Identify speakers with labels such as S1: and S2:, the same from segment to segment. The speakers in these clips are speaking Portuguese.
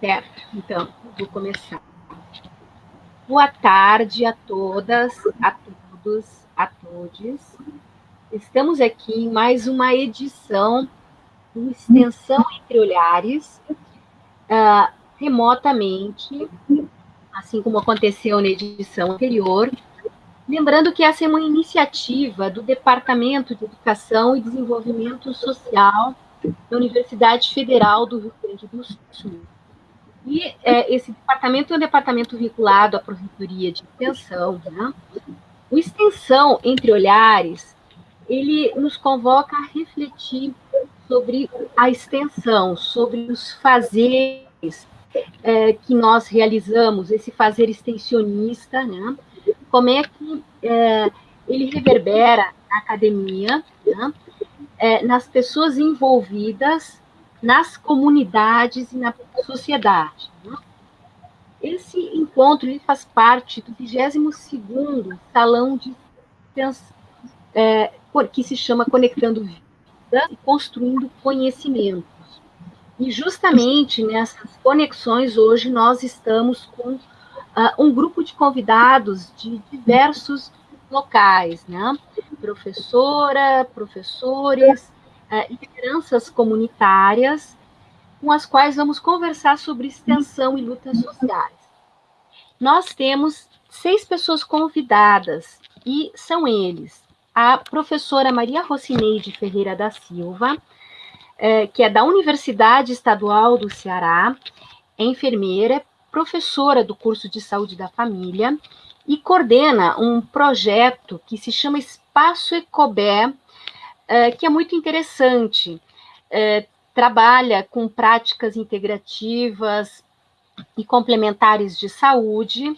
S1: Certo, então, vou começar. Boa tarde a todas, a todos, a todos. Estamos aqui em mais uma edição do Extensão Entre Olhares, uh, remotamente, assim como aconteceu na edição anterior. Lembrando que essa é uma iniciativa do Departamento de Educação e Desenvolvimento Social da Universidade Federal do Rio Grande do Sul. E é, esse departamento é um departamento vinculado à Prefeitura de Extensão. Né? O Extensão Entre Olhares, ele nos convoca a refletir sobre a extensão, sobre os fazeres é, que nós realizamos, esse fazer extensionista, né? como é que é, ele reverbera na academia, né? é, nas pessoas envolvidas, nas comunidades e na sociedade. Né? Esse encontro ele faz parte do 22º Salão de é, que se chama Conectando Vidas e Construindo Conhecimentos. E justamente nessas conexões, hoje nós estamos com uh, um grupo de convidados de diversos locais, né? Professora, professores, uh, lideranças comunitárias, com as quais vamos conversar sobre extensão e lutas sociais. Nós temos seis pessoas convidadas, e são eles a professora Maria Rocineide Ferreira da Silva, é, que é da Universidade Estadual do Ceará, é enfermeira, professora do curso de saúde da família e coordena um projeto que se chama Espaço Ecobé, é, que é muito interessante. É, trabalha com práticas integrativas e complementares de saúde,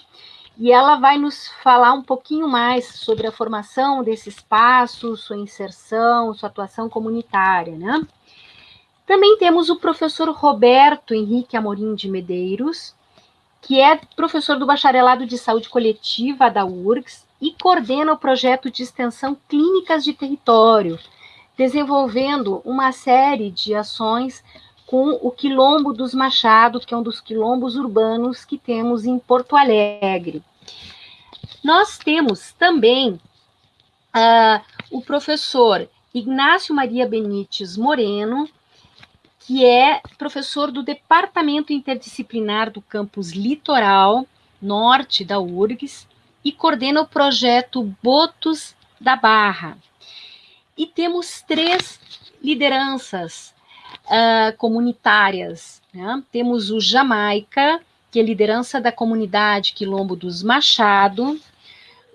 S1: e ela vai nos falar um pouquinho mais sobre a formação desse espaço, sua inserção, sua atuação comunitária, né? Também temos o professor Roberto Henrique Amorim de Medeiros, que é professor do Bacharelado de Saúde Coletiva da URGS e coordena o projeto de extensão Clínicas de Território, desenvolvendo uma série de ações com o Quilombo dos Machado, que é um dos quilombos urbanos que temos em Porto Alegre. Nós temos também uh, o professor Ignácio Maria Benites Moreno, que é professor do Departamento Interdisciplinar do Campus Litoral Norte da URGS e coordena o projeto Botos da Barra. E temos três lideranças uh, comunitárias. Né? Temos o Jamaica, que é liderança da comunidade Quilombo dos Machado,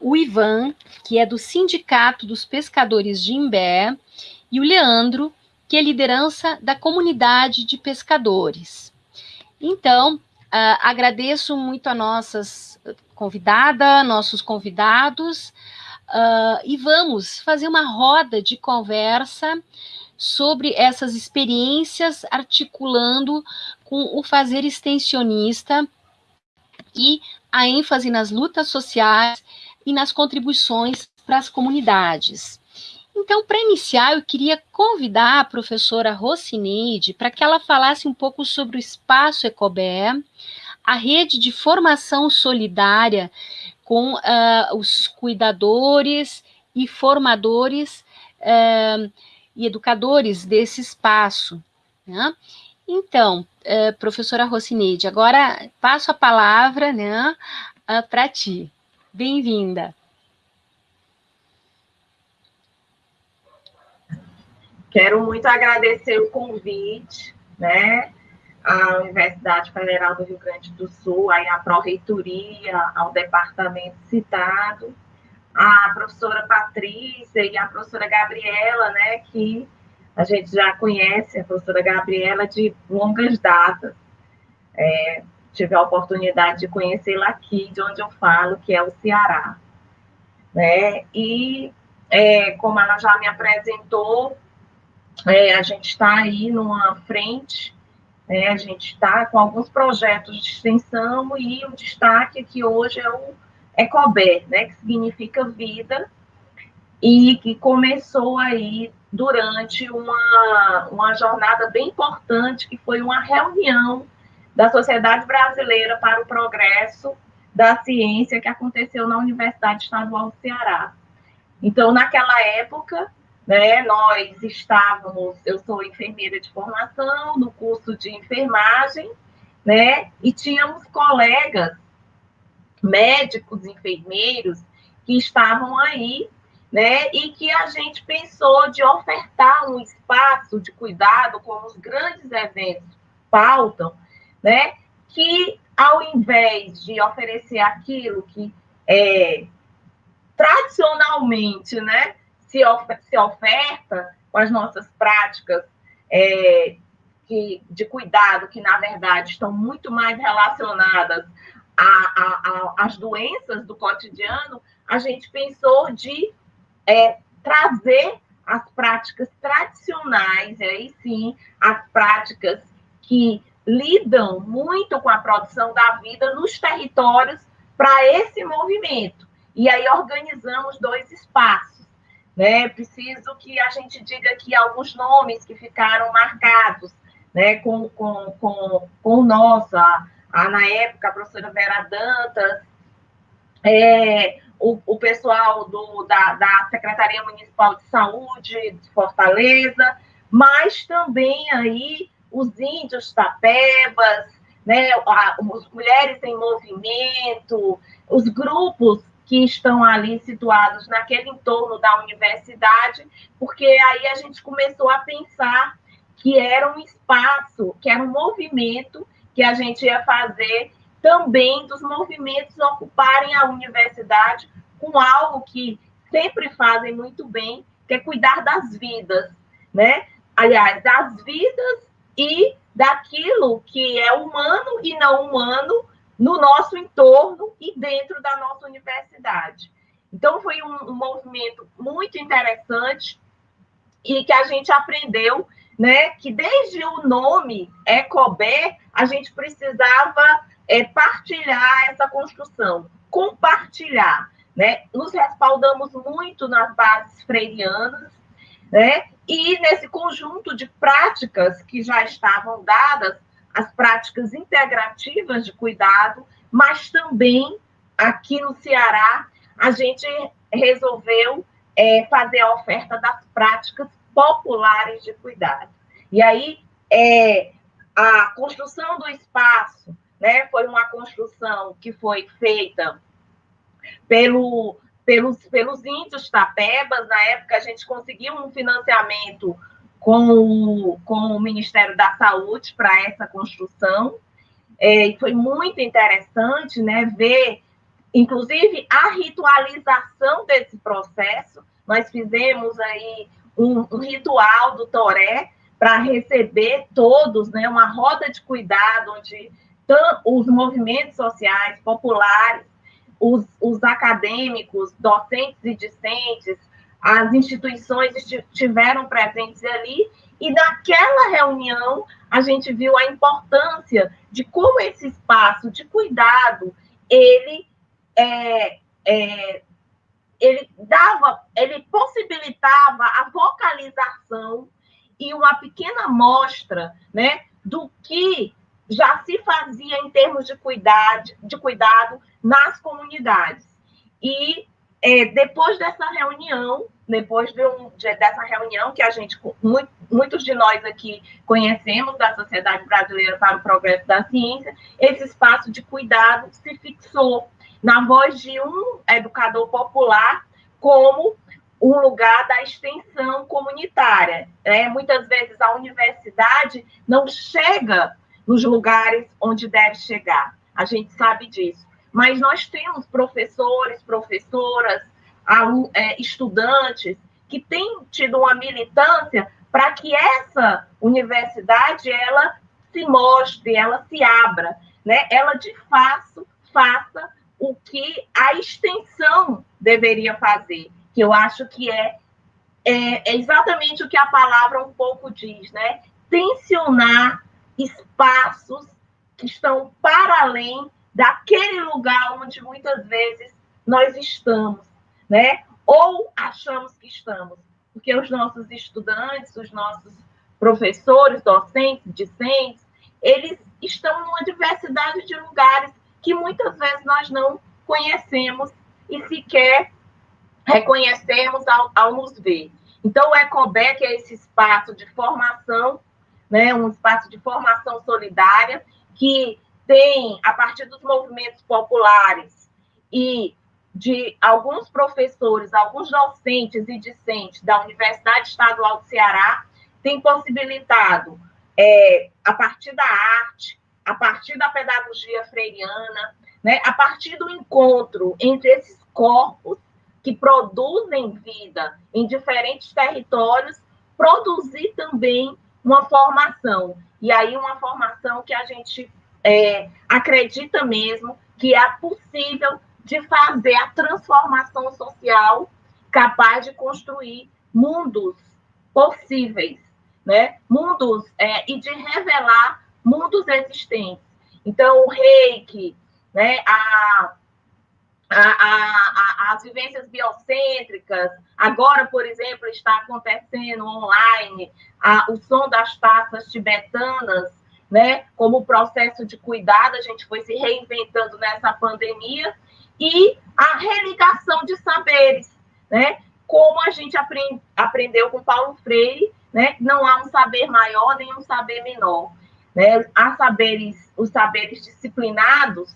S1: o Ivan, que é do Sindicato dos Pescadores de Imbé, e o Leandro, que é liderança da comunidade de pescadores. Então, uh, agradeço muito a nossas convidadas, nossos convidados, uh, e vamos fazer uma roda de conversa sobre essas experiências, articulando com o fazer extensionista e a ênfase nas lutas sociais e nas contribuições para as comunidades. Então, para iniciar, eu queria convidar a professora Rocineide para que ela falasse um pouco sobre o Espaço Ecobé, a rede de formação solidária com uh, os cuidadores e formadores uh, e educadores desse espaço. Né? Então, uh, professora Rocineide, agora passo a palavra né, para ti. Bem-vinda.
S2: Quero muito agradecer o convite, né, à Universidade Federal do Rio Grande do Sul, aí à Pró-Reitoria, ao departamento citado, à professora Patrícia e à professora Gabriela, né, que a gente já conhece, a professora Gabriela de longas datas. É, tive a oportunidade de conhecê-la aqui, de onde eu falo, que é o Ceará. Né? E, é, como ela já me apresentou, é, a gente está aí numa frente, né? a gente está com alguns projetos de extensão e o destaque aqui hoje é o ECOBER, né? que significa vida, e que começou aí durante uma, uma jornada bem importante, que foi uma reunião da Sociedade Brasileira para o Progresso da Ciência, que aconteceu na Universidade Estadual do Ceará. Então, naquela época, né, nós estávamos, eu sou enfermeira de formação, no curso de enfermagem, né, e tínhamos colegas, médicos, enfermeiros, que estavam aí, né, e que a gente pensou de ofertar um espaço de cuidado, como os grandes eventos pautam, né, que ao invés de oferecer aquilo que é, tradicionalmente, né, se, se oferta com as nossas práticas é, que, de cuidado, que na verdade estão muito mais relacionadas às doenças do cotidiano, a gente pensou de é, trazer as práticas tradicionais, aí sim, as práticas que lidam muito com a produção da vida nos territórios para esse movimento. E aí organizamos dois espaços. Né? Preciso que a gente diga aqui alguns nomes que ficaram marcados né? com, com, com, com nosso, a, a, na época, a professora Vera Dantas, é, o, o pessoal do, da, da Secretaria Municipal de Saúde de Fortaleza, mas também aí os índios tapebas, né, as mulheres em movimento, os grupos que estão ali situados naquele entorno da universidade, porque aí a gente começou a pensar que era um espaço, que era um movimento que a gente ia fazer também dos movimentos ocuparem a universidade com algo que sempre fazem muito bem, que é cuidar das vidas, né? Aliás, das vidas e daquilo que é humano e não humano no nosso entorno e dentro da nossa universidade. Então, foi um, um movimento muito interessante e que a gente aprendeu né, que desde o nome Ecober, a gente precisava é, partilhar essa construção, compartilhar. Né? Nos respaldamos muito nas bases freirianas, né? e nesse conjunto de práticas que já estavam dadas, as práticas integrativas de cuidado, mas também aqui no Ceará, a gente resolveu é, fazer a oferta das práticas populares de cuidado. E aí, é, a construção do espaço né, foi uma construção que foi feita pelo, pelos, pelos índios tapebas. Na época, a gente conseguiu um financiamento com o, com o Ministério da Saúde para essa construção. É, foi muito interessante né, ver, inclusive, a ritualização desse processo. Nós fizemos aí um, um ritual do Toré para receber todos, né, uma roda de cuidado onde os movimentos sociais populares, os, os acadêmicos, docentes e discentes, as instituições estiveram presentes ali, e naquela reunião a gente viu a importância de como esse espaço de cuidado ele é, é, ele dava, ele possibilitava a vocalização e uma pequena amostra, né, do que já se fazia em termos de cuidado, de cuidado nas comunidades. E é, depois dessa reunião, depois de um, de, dessa reunião que a gente, muito, muitos de nós aqui conhecemos da Sociedade Brasileira para o Progresso da Ciência, esse espaço de cuidado se fixou na voz de um educador popular como um lugar da extensão comunitária. É, muitas vezes a universidade não chega nos lugares onde deve chegar. A gente sabe disso. Mas nós temos professores, professoras, é, estudantes que têm tido uma militância para que essa universidade ela se mostre, ela se abra, né? Ela de fato faça o que a extensão deveria fazer, que eu acho que é, é, é exatamente o que a palavra um pouco diz, né? Tensionar espaços que estão para além daquele lugar onde muitas vezes nós estamos, né? Ou achamos que estamos, porque os nossos estudantes, os nossos professores, docentes, discentes, eles estão numa diversidade de lugares que muitas vezes nós não conhecemos e sequer reconhecemos ao, ao nos ver. Então, o ECOBEC é esse espaço de formação, né, um espaço de formação solidária, que tem, a partir dos movimentos populares e de alguns professores, alguns docentes e discentes da Universidade Estadual do Ceará, tem possibilitado, é, a partir da arte, a partir da pedagogia freiriana, né, a partir do encontro entre esses corpos que produzem vida em diferentes territórios, produzir também uma formação. E aí, uma formação que a gente é, acredita mesmo que é possível de fazer a transformação social capaz de construir mundos possíveis, né? Mundos é, e de revelar mundos existentes. Então, o reiki, né? A, a, a, as vivências biocêntricas, agora, por exemplo, está acontecendo online o som das taças tibetanas, né? Como processo de cuidado, a gente foi se reinventando nessa pandemia e a religação de saberes, né? Como a gente aprend, aprendeu com Paulo Freire, né? Não há um saber maior nem um saber menor, né? Há saberes, os saberes disciplinados,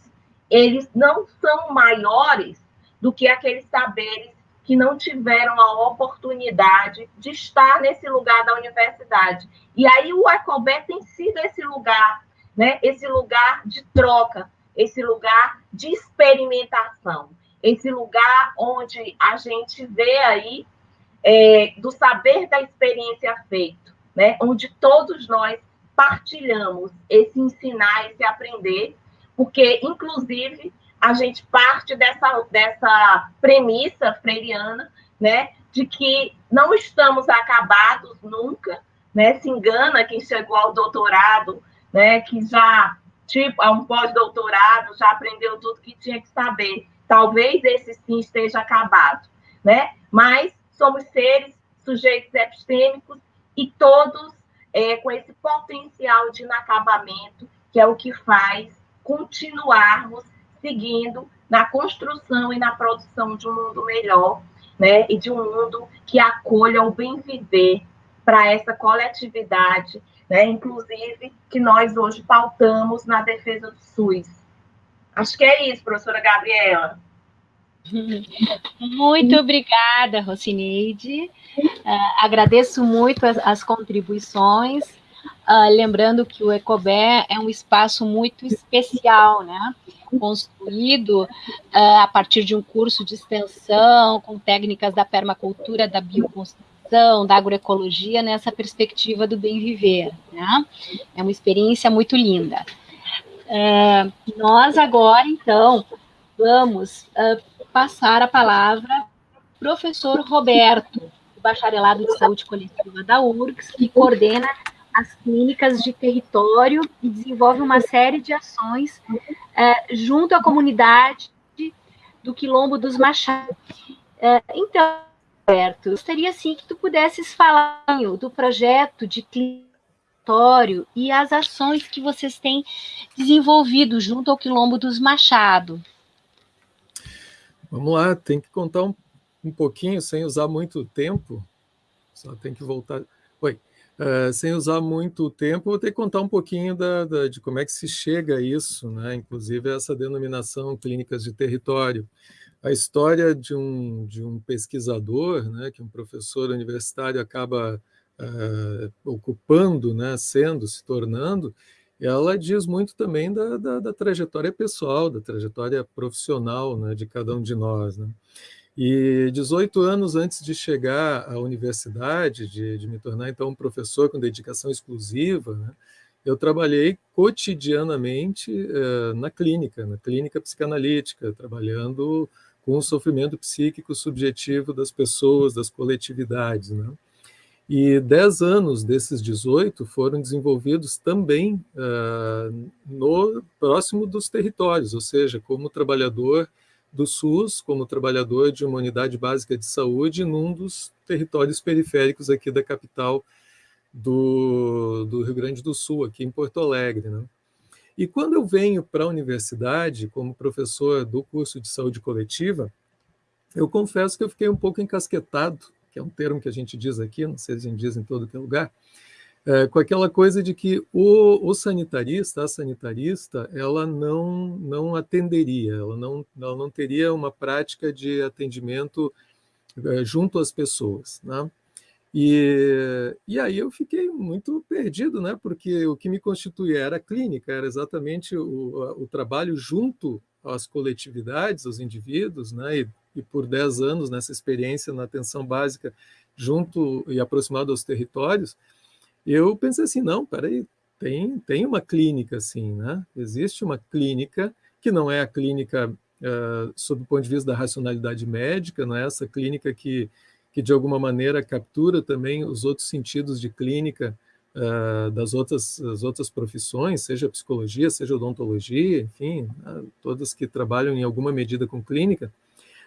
S2: eles não são maiores do que aqueles saberes que não tiveram a oportunidade de estar nesse lugar da universidade. E aí o Ecobé tem sido esse lugar, né? Esse lugar de troca, esse lugar de experimentação, esse lugar onde a gente vê aí é, do saber da experiência feito, né? onde todos nós partilhamos esse ensinar, esse aprender, porque, inclusive, a gente parte dessa, dessa premissa freiriana, né, de que não estamos acabados nunca, né, se engana quem chegou ao doutorado, né, que já tipo, a um pós-doutorado, já aprendeu tudo que tinha que saber. Talvez esse sim esteja acabado, né? Mas somos seres, sujeitos epistêmicos e todos é, com esse potencial de inacabamento, que é o que faz continuarmos seguindo na construção e na produção de um mundo melhor, né? E de um mundo que acolha o bem viver para essa coletividade né? inclusive que nós hoje pautamos na defesa do SUS. Acho que é isso, professora Gabriela.
S1: Muito obrigada, Rocineide. Uh, agradeço muito as, as contribuições. Uh, lembrando que o Ecobé é um espaço muito especial, né? construído uh, a partir de um curso de extensão com técnicas da permacultura, da bioconstrução, da agroecologia nessa perspectiva do bem viver. Né? É uma experiência muito linda. Uh, nós agora, então, vamos passar a palavra professor Roberto, do Bacharelado de Saúde Coletiva da URGS, que coordena as clínicas de território e desenvolve uma série de ações uh, junto à comunidade do Quilombo dos Machados. então, Roberto, gostaria sim que tu pudesses falar do projeto de clitório e as ações que vocês têm desenvolvido junto ao Quilombo dos Machado.
S3: Vamos lá, tem que contar um, um pouquinho, sem usar muito tempo, só tem que voltar... Oi, uh, sem usar muito tempo, vou ter que contar um pouquinho da, da, de como é que se chega a isso, né? inclusive essa denominação clínicas de território a história de um, de um pesquisador, né, que um professor universitário acaba uh, ocupando, né, sendo, se tornando, ela diz muito também da, da, da trajetória pessoal, da trajetória profissional né, de cada um de nós. Né? E 18 anos antes de chegar à universidade, de, de me tornar então um professor com dedicação exclusiva, né, eu trabalhei cotidianamente uh, na clínica, na clínica psicanalítica, trabalhando com o sofrimento psíquico subjetivo das pessoas, das coletividades. Né? E 10 anos desses 18 foram desenvolvidos também uh, no próximo dos territórios, ou seja, como trabalhador do SUS, como trabalhador de uma unidade básica de saúde num dos territórios periféricos aqui da capital do, do Rio Grande do Sul, aqui em Porto Alegre. Né? E quando eu venho para a universidade, como professor do curso de saúde coletiva, eu confesso que eu fiquei um pouco encasquetado, que é um termo que a gente diz aqui, não sei se a gente diz em todo que é lugar, é, com aquela coisa de que o, o, sanitarista, a sanitarista, ela não, não atenderia, ela não, ela não teria uma prática de atendimento é, junto às pessoas. Né? E, e aí eu fiquei muito perdido, né? porque o que me constituía era a clínica, era exatamente o, o trabalho junto às coletividades, aos indivíduos, né? e, e por 10 anos nessa experiência na atenção básica junto e aproximado aos territórios, eu pensei assim, não, peraí, tem, tem uma clínica assim, né? Existe uma clínica que não é a clínica uh, sob o ponto de vista da racionalidade médica, não é essa clínica que, que de alguma maneira captura também os outros sentidos de clínica uh, das outras, das outras profissões, seja psicologia, seja odontologia, enfim, uh, todas que trabalham em alguma medida com clínica,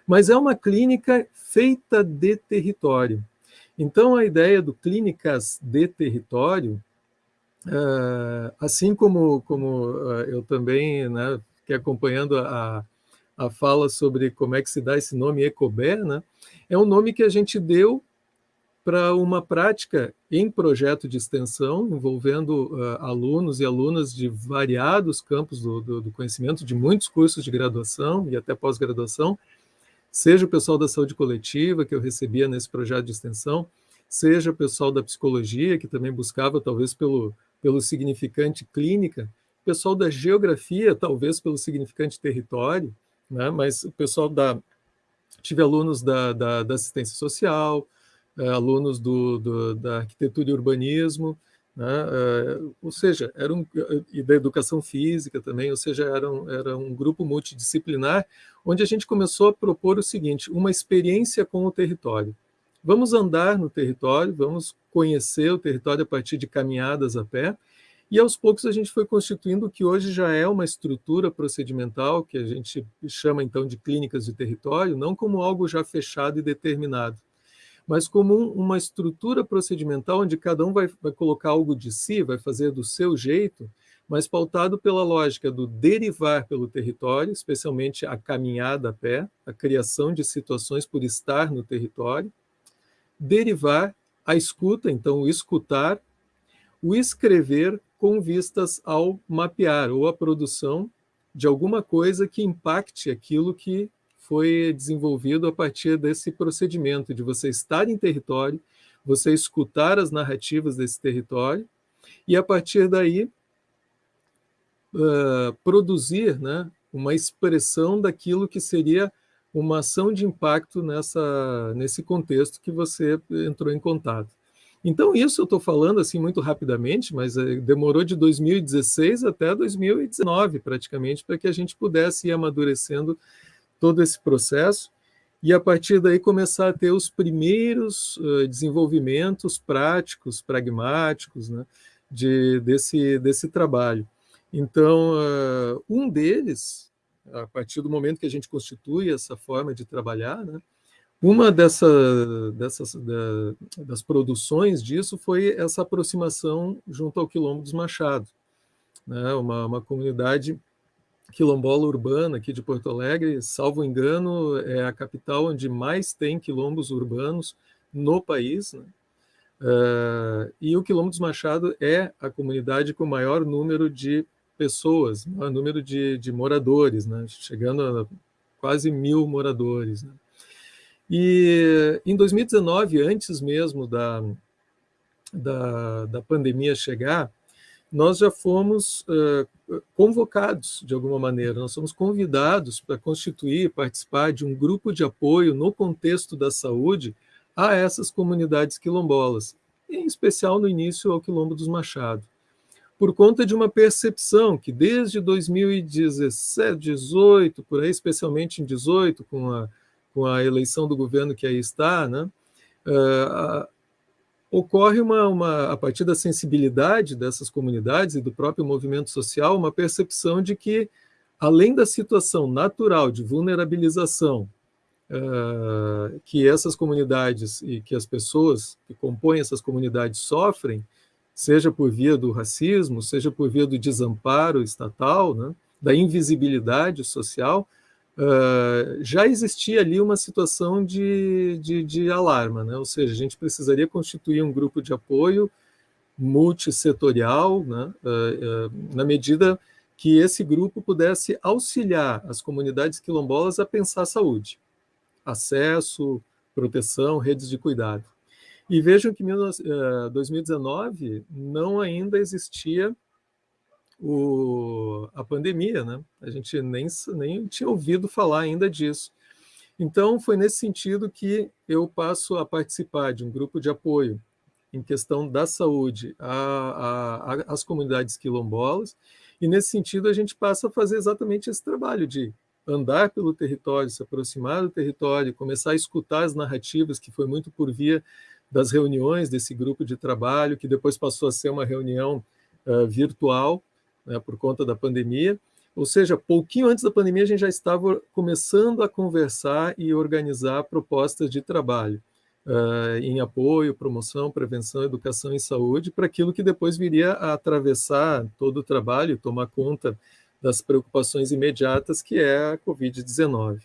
S3: mas é uma clínica feita de território. Então, a ideia do clínicas de território, uh, assim como, como uh, eu também né, fiquei acompanhando a, a fala sobre como é que se dá esse nome Ecober, né, é um nome que a gente deu para uma prática em projeto de extensão, envolvendo uh, alunos e alunas de variados campos do, do, do, conhecimento, de muitos cursos de graduação e até pós-graduação, seja o pessoal da saúde coletiva, que eu recebia nesse projeto de extensão, seja o pessoal da psicologia, que também buscava, talvez, pelo, pelo significante clínica, o pessoal da geografia, talvez pelo significante território, né? mas o pessoal da... Tive alunos da, da, da assistência social, eh, alunos do, do, da arquitetura e urbanismo, né? Eh, ou seja, era um, e da educação física também, ou seja, era um, era um grupo multidisciplinar, onde a gente começou a propor o seguinte, uma experiência com o território. Vamos andar no território, vamos conhecer o território a partir de caminhadas a pé, e aos poucos a gente foi constituindo o que hoje já é uma estrutura procedimental, que a gente chama então de clínicas de território, não como algo já fechado e determinado, mas como uma estrutura procedimental onde cada um vai, vai colocar algo de si, vai fazer do seu jeito, mas pautado pela lógica do derivar pelo território, especialmente a caminhada a pé, a criação de situações por estar no território, derivar a escuta, então o escutar, o escrever com vistas ao mapear ou a produção de alguma coisa que impacte aquilo que foi desenvolvido a partir desse procedimento de você estar em território, você escutar as narrativas desse território e, a partir daí, uh, produzir né, uma expressão daquilo que seria uma ação de impacto nessa, nesse contexto que você entrou em contato. Então, isso eu estou falando assim muito rapidamente, mas eh, demorou de 2016 até 2019, praticamente, para que a gente pudesse ir amadurecendo todo esse processo e a partir daí começar a ter os primeiros uh, desenvolvimentos práticos, pragmáticos, né, de, desse, desse trabalho. Então, uh, um deles, a partir do momento que a gente constitui essa forma de trabalhar, né, uma dessa, dessas, da, das produções disso foi essa aproximação junto ao Quilombo dos Machado, né, uma, uma comunidade quilombola urbana aqui de Porto Alegre, salvo engano, é a capital onde mais tem quilombos urbanos no país. Né? Uh, e o Quilombo dos Machado é a comunidade com maior número de pessoas, maior número de, de moradores, né? chegando a quase mil moradores. Né? E em 2019, antes mesmo da, da, da pandemia chegar, nós já fomos uh, convocados, de alguma maneira, nós somos convidados para constituir, participar de um grupo de apoio no contexto da saúde a essas comunidades quilombolas, em especial no início ao Quilombo dos Machado, por conta de uma percepção que desde 2017, 18, por aí, especialmente em 18, com a, com a eleição do governo que aí está, né, uh, ocorre uma, uma, a partir da sensibilidade dessas comunidades e do próprio movimento social, uma percepção de que, além da situação natural de vulnerabilização uh, que essas comunidades e que as pessoas que compõem essas comunidades sofrem, seja por via do racismo, seja por via do desamparo estatal, né, da invisibilidade social, uh, já existia ali uma situação de, de, de alarma, né? ou seja, a gente precisaria constituir um grupo de apoio multissetorial, né, uh, uh, na medida que esse grupo pudesse auxiliar as comunidades quilombolas a pensar saúde, acesso, proteção, redes de cuidado. E vejam que em 2019 não ainda existia o, a pandemia, né? A gente nem, nem tinha ouvido falar ainda disso. Então, foi nesse sentido que eu passo a participar de um grupo de apoio em questão da saúde às comunidades quilombolas, e nesse sentido a gente passa a fazer exatamente esse trabalho de andar pelo território, se aproximar do território, começar a escutar as narrativas, que foi muito por via das reuniões desse grupo de trabalho, que depois passou a ser uma reunião uh, virtual, né, por conta da pandemia. Ou seja, pouquinho antes da pandemia, a gente já estava começando a conversar e organizar propostas de trabalho uh, em apoio, promoção, prevenção, educação e saúde, para aquilo que depois viria a atravessar todo o trabalho tomar conta das preocupações imediatas, que é a Covid-19.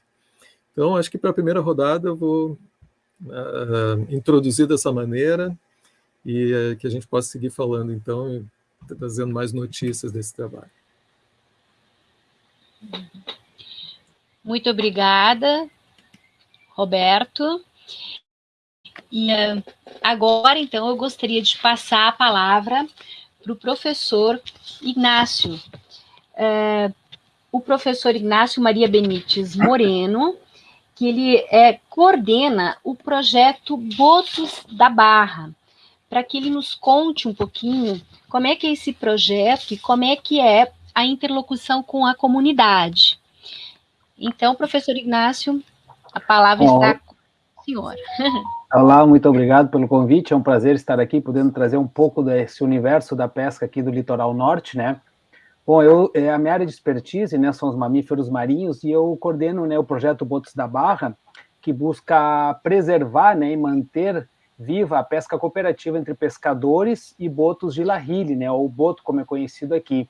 S3: Então, acho que para a primeira rodada eu vou uh, introduzir dessa maneira e uh, que a gente possa seguir falando, então, trazendo mais notícias desse trabalho.
S1: Muito obrigada, Roberto. E uh, agora, então, eu gostaria de passar a palavra para o professor Ignácio. Uh, o professor Ignácio Maria Benites Moreno, que ele é, coordena o projeto Botos da Barra, para que ele nos conte um pouquinho como é que é esse projeto e como é que é a interlocução com a comunidade. Então, professor Ignácio, a palavra Bom, está com o senhor.
S4: Olá, muito obrigado pelo convite, é um prazer estar aqui, podendo trazer um pouco desse universo da pesca aqui do litoral norte, né? Bom, eu, é, a minha área de expertise, né, são os mamíferos marinhos, e eu coordeno né, o projeto Botos da Barra, que busca preservar né, e manter viva a pesca cooperativa entre pescadores e botos de Lahile, né, ou boto, como é conhecido aqui.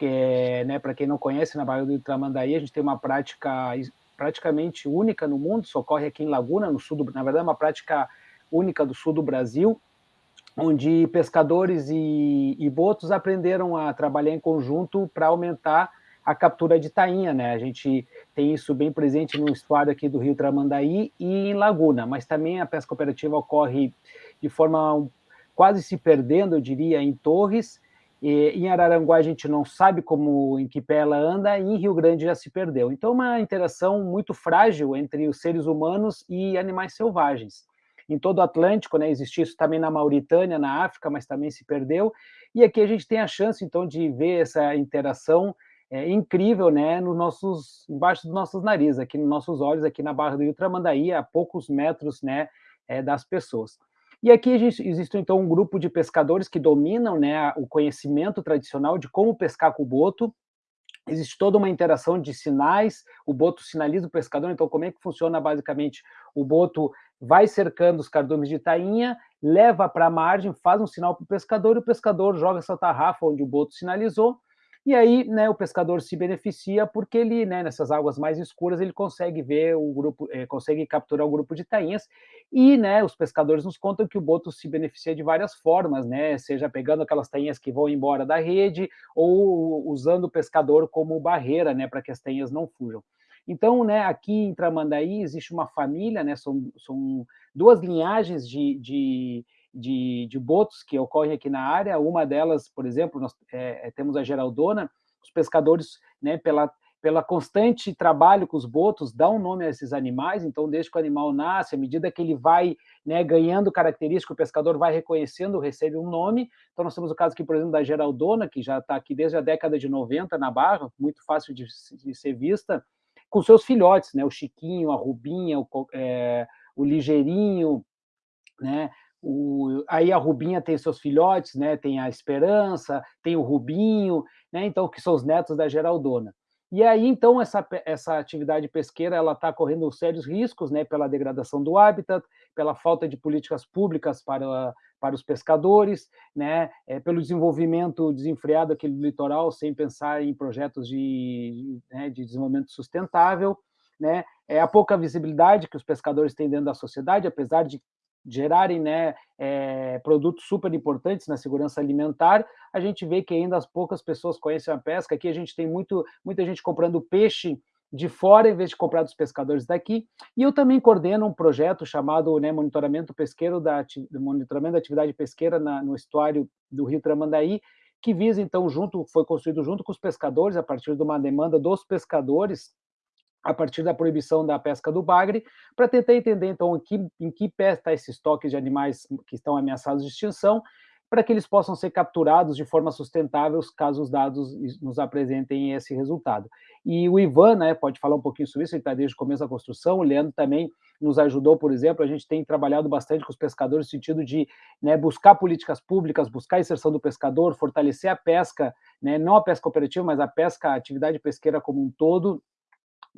S4: É, né, para quem não conhece, na Baía do Tramandaí, a gente tem uma prática praticamente única no mundo, só ocorre aqui em Laguna, no sul do, na verdade uma prática única do sul do Brasil, onde pescadores e, e botos aprenderam a trabalhar em conjunto para aumentar a captura de tainha, né? A gente tem isso bem presente no estuário aqui do Rio Tramandaí e em Laguna, mas também a pesca cooperativa ocorre de forma quase se perdendo, eu diria, em Torres. E, em Araranguá a gente não sabe como em que pé ela anda, e em Rio Grande já se perdeu. Então, uma interação muito frágil entre os seres humanos e animais selvagens. Em todo o Atlântico, né, existia isso também na Mauritânia, na África, mas também se perdeu. E aqui a gente tem a chance, então, de ver essa interação é, incrível, né, nos nossos, embaixo dos nossos narizes, aqui nos nossos olhos, aqui na Barra do Rio Tramandaí, a poucos metros, né, é, das pessoas. E aqui existe, então, um grupo de pescadores que dominam, né, o conhecimento tradicional de como pescar com o boto, existe toda uma interação de sinais, o boto sinaliza o pescador, então como é que funciona basicamente? O boto vai cercando os cardumes de tainha, leva para a margem, faz um sinal para o pescador, e o pescador joga essa tarrafa onde o boto sinalizou, e aí, né, o pescador se beneficia porque ele, né, nessas águas mais escuras, ele consegue ver o grupo, eh, consegue capturar o grupo de tainhas. E, né, os pescadores nos contam que o boto se beneficia de várias formas, né, seja pegando aquelas tainhas que vão embora da rede ou usando o pescador como barreira, né, para que as tainhas não fujam. Então, né, aqui em Tramandaí existe uma família, né, são, são duas linhagens de, de de, de botos que ocorrem aqui na área. Uma delas, por exemplo, nós é, é, temos a Geraldona, os pescadores, né, pela, pela constante trabalho com os botos, dão nome a esses animais, então desde que o animal nasce, à medida que ele vai né, ganhando características, o pescador vai reconhecendo, recebe um nome. Então nós temos o caso aqui, por exemplo, da Geraldona, que já está aqui desde a década de 90 na Barra, muito fácil de, de ser vista, com seus filhotes, né, o Chiquinho, a Rubinha, o, é, o Ligeirinho, né, o, aí a Rubinha tem seus filhotes, né? Tem a Esperança, tem o Rubinho, né? Então que são os netos da Geraldona. E aí, então, essa, essa atividade pesqueira ela está correndo sérios riscos, né, pela degradação do hábitat, pela falta de políticas públicas para, para os pescadores, né, é, pelo desenvolvimento desenfreado aqui do litoral, sem pensar em projetos de, né, de desenvolvimento sustentável, né, é a pouca visibilidade que os pescadores têm dentro da sociedade, apesar de gerarem né, é, produtos super importantes na segurança alimentar, a gente vê que ainda as poucas pessoas conhecem a pesca. Aqui a gente tem muito, muita gente comprando peixe de fora em vez de comprar dos pescadores daqui. E eu também coordeno um projeto chamado né, Monitoramento Pesqueiro da Monitoramento da Atividade Pesqueira na, no estuário do Rio Tramandaí, que visa então junto foi construído junto com os pescadores a partir de uma demanda dos pescadores a partir da proibição da pesca do bagre, para tentar entender, então, em que, em que pé está esse estoque de animais que estão ameaçados de extinção, para que eles possam ser capturados de forma sustentável, caso os dados nos apresentem esse resultado. E o Ivan né, pode falar um pouquinho sobre isso, ele está desde o começo da construção, o Leandro também nos ajudou, por exemplo, a gente tem trabalhado bastante com os pescadores no sentido de né, buscar políticas públicas, buscar a inserção do pescador, fortalecer a pesca, né, não a pesca cooperativa, mas a pesca, a atividade pesqueira como um todo,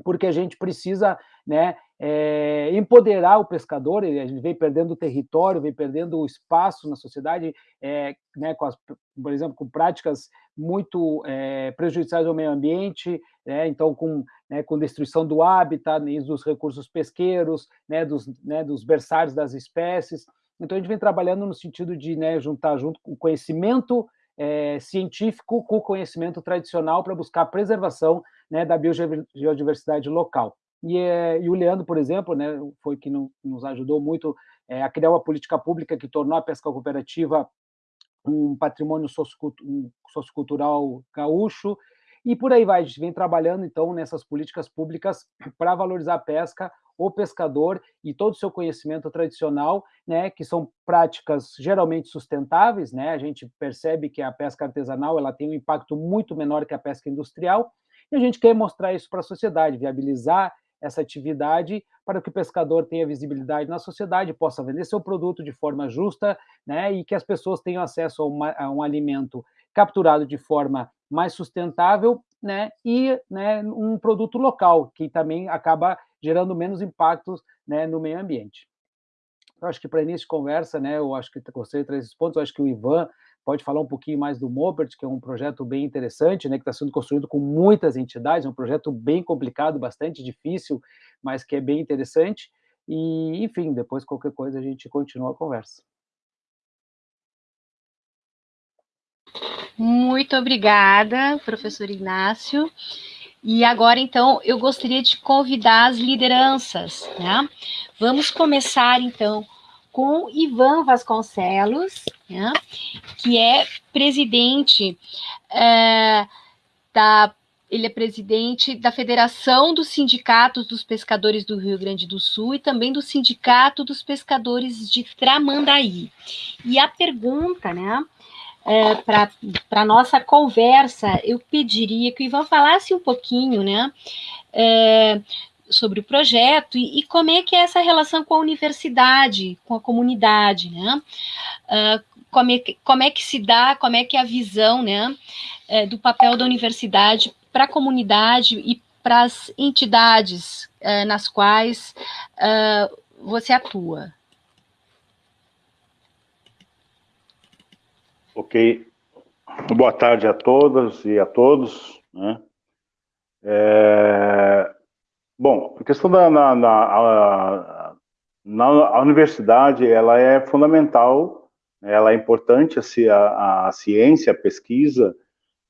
S4: porque a gente precisa né, é, empoderar o pescador, ele, vem perdendo território, vem perdendo espaço na sociedade, é, né, com as, por exemplo, com práticas muito é, prejudiciais ao meio ambiente, né, então com, né, com destruição do hábitat, dos recursos pesqueiros, né, dos, né, dos berçários das espécies. Então, a gente vem trabalhando no sentido de né, juntar junto o conhecimento é, científico com o conhecimento tradicional para buscar a preservação né, da biodiversidade local. E, é, e, o Leandro, por exemplo, né, foi que no, nos ajudou muito é, a criar uma política pública que tornou a pesca cooperativa um patrimônio sociocultural gaúcho, e por aí vai, a gente vem trabalhando, então, nessas políticas públicas para valorizar a pesca, o pescador e todo o seu conhecimento tradicional, né, que são práticas geralmente sustentáveis, né, a gente percebe que a pesca artesanal ela tem um impacto muito menor que a pesca industrial, e a gente quer mostrar isso para a sociedade, viabilizar essa atividade para que o pescador tenha visibilidade na sociedade, possa vender seu produto de forma justa, né, e que as pessoas tenham acesso a, uma, a um alimento capturado de forma mais sustentável, né, e né, um produto local, que também acaba gerando menos impactos né, no meio ambiente. Eu acho que para início de conversa, né, eu acho que gostei de trazer esses pontos, eu acho que o Ivan pode falar um pouquinho mais do Mobert, que é um projeto bem interessante, né, que está sendo construído com muitas entidades, é um projeto bem complicado, bastante difícil, mas que é bem interessante, e, enfim, depois qualquer coisa a gente continua a conversa.
S1: Muito obrigada, professor Ignácio. E agora, então, eu gostaria de convidar as lideranças, né? Vamos começar, então, com Ivan Vasconcelos, né? que é presidente é, da ele é presidente da Federação dos Sindicatos dos Pescadores do Rio Grande do Sul e também do Sindicato dos Pescadores de Tramandaí. E a pergunta, né, é, para a nossa conversa, eu pediria que o Ivan falasse um pouquinho, né, é, sobre o projeto e, e, como é que é essa relação com a universidade, com a comunidade, né? Uh, como, é, como é que se dá, como é que é a visão, né, é, do papel da universidade para a comunidade e para as entidades é, nas quais uh, você atua?
S5: Ok. Boa tarde a todas e a todos. Né? É... Bom, a questão da na, na, na a universidade, ela é fundamental, ela é importante a, a, a ciência, a pesquisa,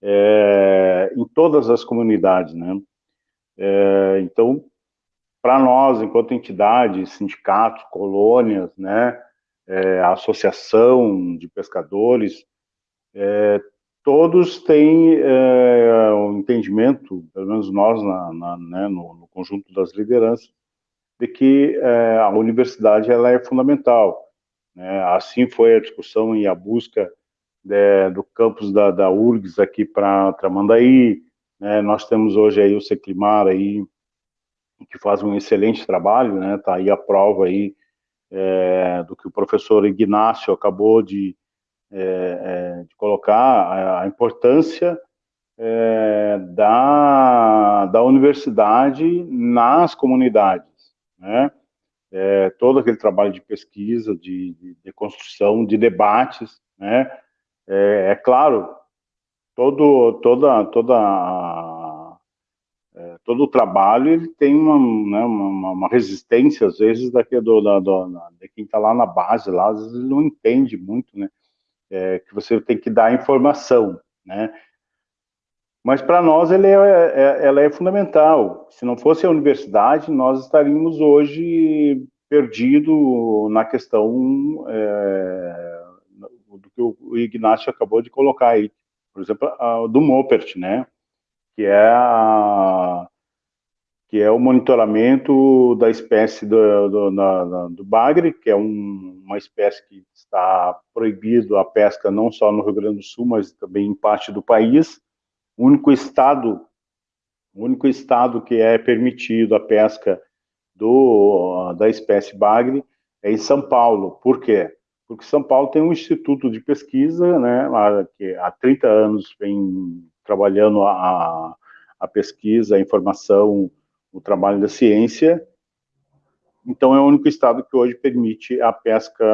S5: é, em todas as comunidades, né? É, então, para nós, enquanto entidade, sindicatos, colônias, né, é, associação de pescadores, é, todos têm é, um entendimento, pelo menos nós, na, na, né, no, no, conjunto das lideranças, de que é, a universidade ela é fundamental. Né? Assim foi a discussão e a busca de, do campus da, da URGS aqui para Tramandaí. Né? Nós temos hoje aí o Seclimar aí, que faz um excelente trabalho, né? Tá aí a prova aí é, do que o professor Ignácio acabou de, é, é, de colocar a, a importância é, da, da universidade nas comunidades, né? É, todo aquele trabalho de pesquisa, de, de, de construção, de debates, né? É, claro, todo, toda, toda, todo o trabalho ele tem uma, né, uma, uma, resistência, às vezes, daqui do, da, do, de quem está lá na base, lá, às vezes ele não entende muito, né? É, que você tem que dar informação, né? Mas para nós ele é, é, ela é fundamental. Se não fosse a universidade, nós estaríamos hoje perdidos na questão é, do que o Ignacio acabou de colocar aí. Por exemplo, a, do Mopert, né? Que é, a, que é o monitoramento da espécie do, do, na, do bagre, que é um, uma espécie que está proibido a pesca não só no Rio Grande do Sul, mas também em parte do país o único estado, o único estado que é permitido a pesca do, da espécie bagre é em São Paulo. Por quê? Porque São Paulo tem um instituto de pesquisa, né, que há 30 anos vem trabalhando a, a pesquisa, a informação, o trabalho da ciência, então é o único estado que hoje permite a pesca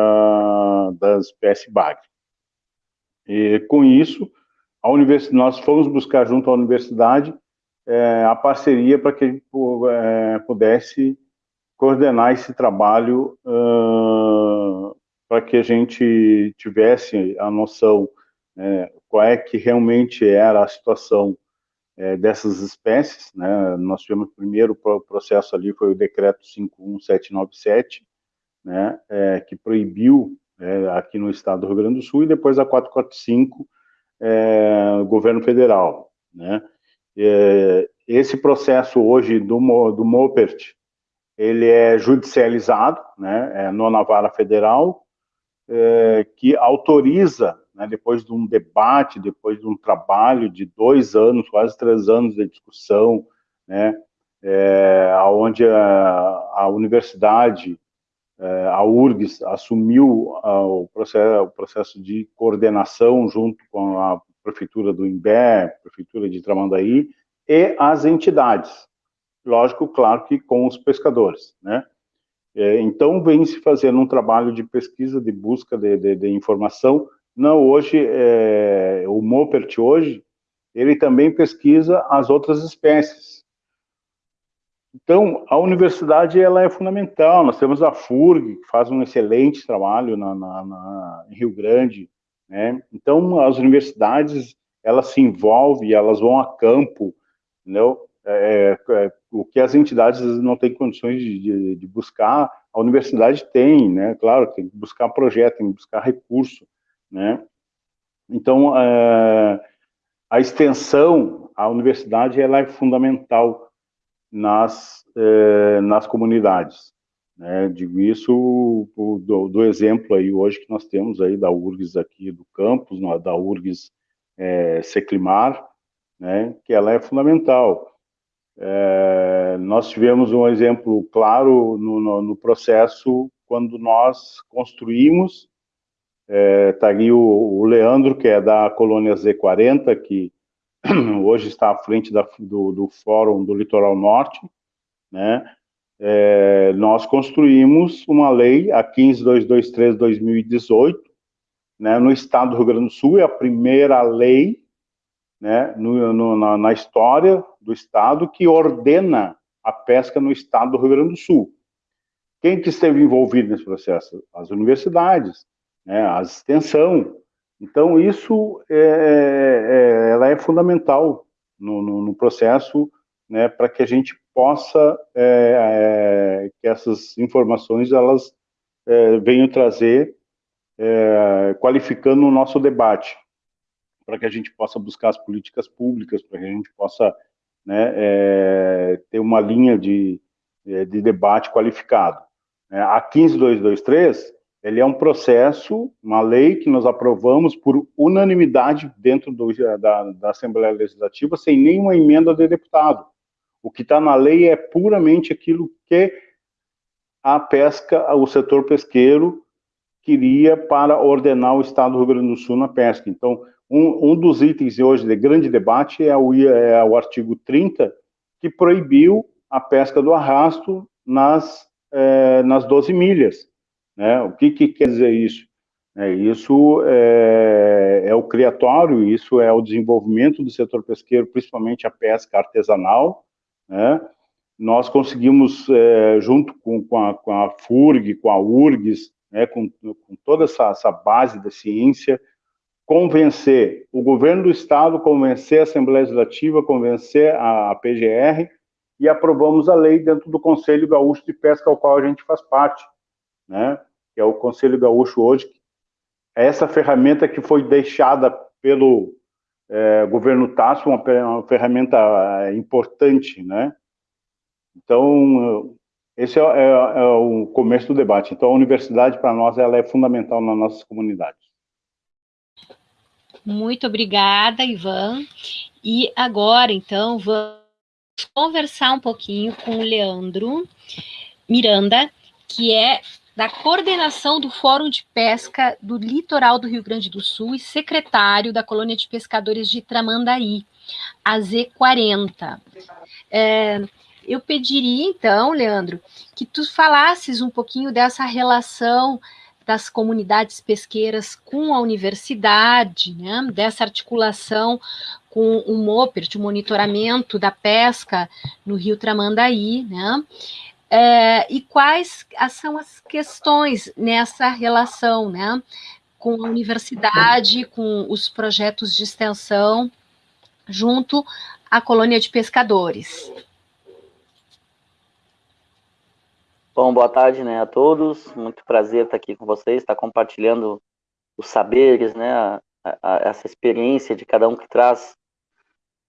S5: da espécie bagre. E com isso, a universidade, nós fomos buscar junto à universidade é, a parceria para que a gente é, pudesse coordenar esse trabalho uh, para que a gente tivesse a noção é, qual é que realmente era a situação é, dessas espécies. Né? Nós tivemos o primeiro processo ali, foi o decreto 51797, né, é, que proibiu é, aqui no estado do Rio Grande do Sul, e depois a 445, é, governo federal. Né? É, esse processo hoje do, do Mopert, ele é judicializado, né, é nona vara federal, é, que autoriza, né, depois de um debate, depois de um trabalho de dois anos, quase três anos de discussão, né, é, onde a, a universidade é, a URGS assumiu o, processo, o processo de coordenação junto com a prefeitura do Imbé, prefeitura de Tramandaí e as entidades. Lógico, claro que com os pescadores, né? É, então, vem se fazendo um trabalho de pesquisa, de busca de, de, de informação. Não, hoje, é, o Mopert hoje, ele também pesquisa as outras espécies. Então, a universidade ela é fundamental. Nós temos a FURG, que faz um excelente trabalho na, na, na, em Rio Grande. Né? Então, as universidades elas se envolvem, elas vão a campo, entendeu? É, é, é, o que as entidades não têm condições de, de, de, buscar, a universidade tem, né? Claro, tem que buscar projeto, tem que buscar recurso, né? Então, é, a extensão, a universidade, ela é fundamental nas, eh, nas comunidades. Né? Digo isso do, do, exemplo aí hoje que nós temos aí da URGS aqui do campus, da URGS é, Seclimar, né? que ela é fundamental. É, nós tivemos um exemplo claro no, no, no processo quando nós construímos, está é, ali o, o, Leandro, que é da colônia Z40, que hoje está à frente da, do, do, Fórum do Litoral Norte, né? É, nós construímos uma lei, a 15223-2018, né, no estado do Rio Grande do Sul, é a primeira lei né, no, no, na, na, história do estado que ordena a pesca no estado do Rio Grande do Sul. Quem que esteve envolvido nesse processo? As universidades, né, a extensão, então, isso é, é, ela é fundamental no, no, no processo né, para que a gente possa, é, é, que essas informações elas é, venham trazer, é, qualificando o nosso debate, para que a gente possa buscar as políticas públicas, para que a gente possa né, ter uma linha de, de debate qualificado. A 15223, ele é um processo, uma lei que nós aprovamos por unanimidade dentro do, da, da, Assembleia Legislativa, sem nenhuma emenda de deputado. O que está na lei é puramente aquilo que a pesca, o setor pesqueiro queria para ordenar o Estado do Rio Grande do Sul na pesca. Então, um, um dos itens hoje de grande debate é o, é o artigo 30, que proibiu a pesca do arrasto nas, é, nas 12 milhas. Né? O que, que quer dizer isso? É, isso é, é, o criatório, isso é o desenvolvimento do setor pesqueiro, principalmente a pesca artesanal. Né? Nós conseguimos, é, junto com, com, a, com, a, FURG, com a URGS, né, com, com, toda essa, essa, base da ciência, convencer o governo do estado, convencer a Assembleia Legislativa, convencer a, a PGR, e aprovamos a lei dentro do Conselho Gaúcho de Pesca, ao qual a gente faz parte, né? que é o Conselho Gaúcho hoje, é essa ferramenta que foi deixada pelo é, governo Tasso, uma, uma, ferramenta é, importante, né? Então, esse é, é, é, o começo do debate. Então, a universidade, para nós, ela é fundamental nas nossas comunidades.
S1: Muito obrigada, Ivan. E agora, então, vamos conversar um pouquinho com o Leandro Miranda, que é da coordenação do Fórum de Pesca do Litoral do Rio Grande do Sul e secretário da Colônia de Pescadores de Tramandaí, a Z40. É, eu pediria, então, Leandro, que tu falasses um pouquinho dessa relação das comunidades pesqueiras com a universidade, né, dessa articulação com o MOPERT, o monitoramento da pesca no Rio Tramandaí, né, é, e quais são as questões nessa relação, né, com a universidade, com os projetos de extensão, junto à colônia de pescadores.
S6: Bom, boa tarde né, a todos, muito prazer estar aqui com vocês, estar compartilhando os saberes, né, a, a, essa experiência de cada um que traz.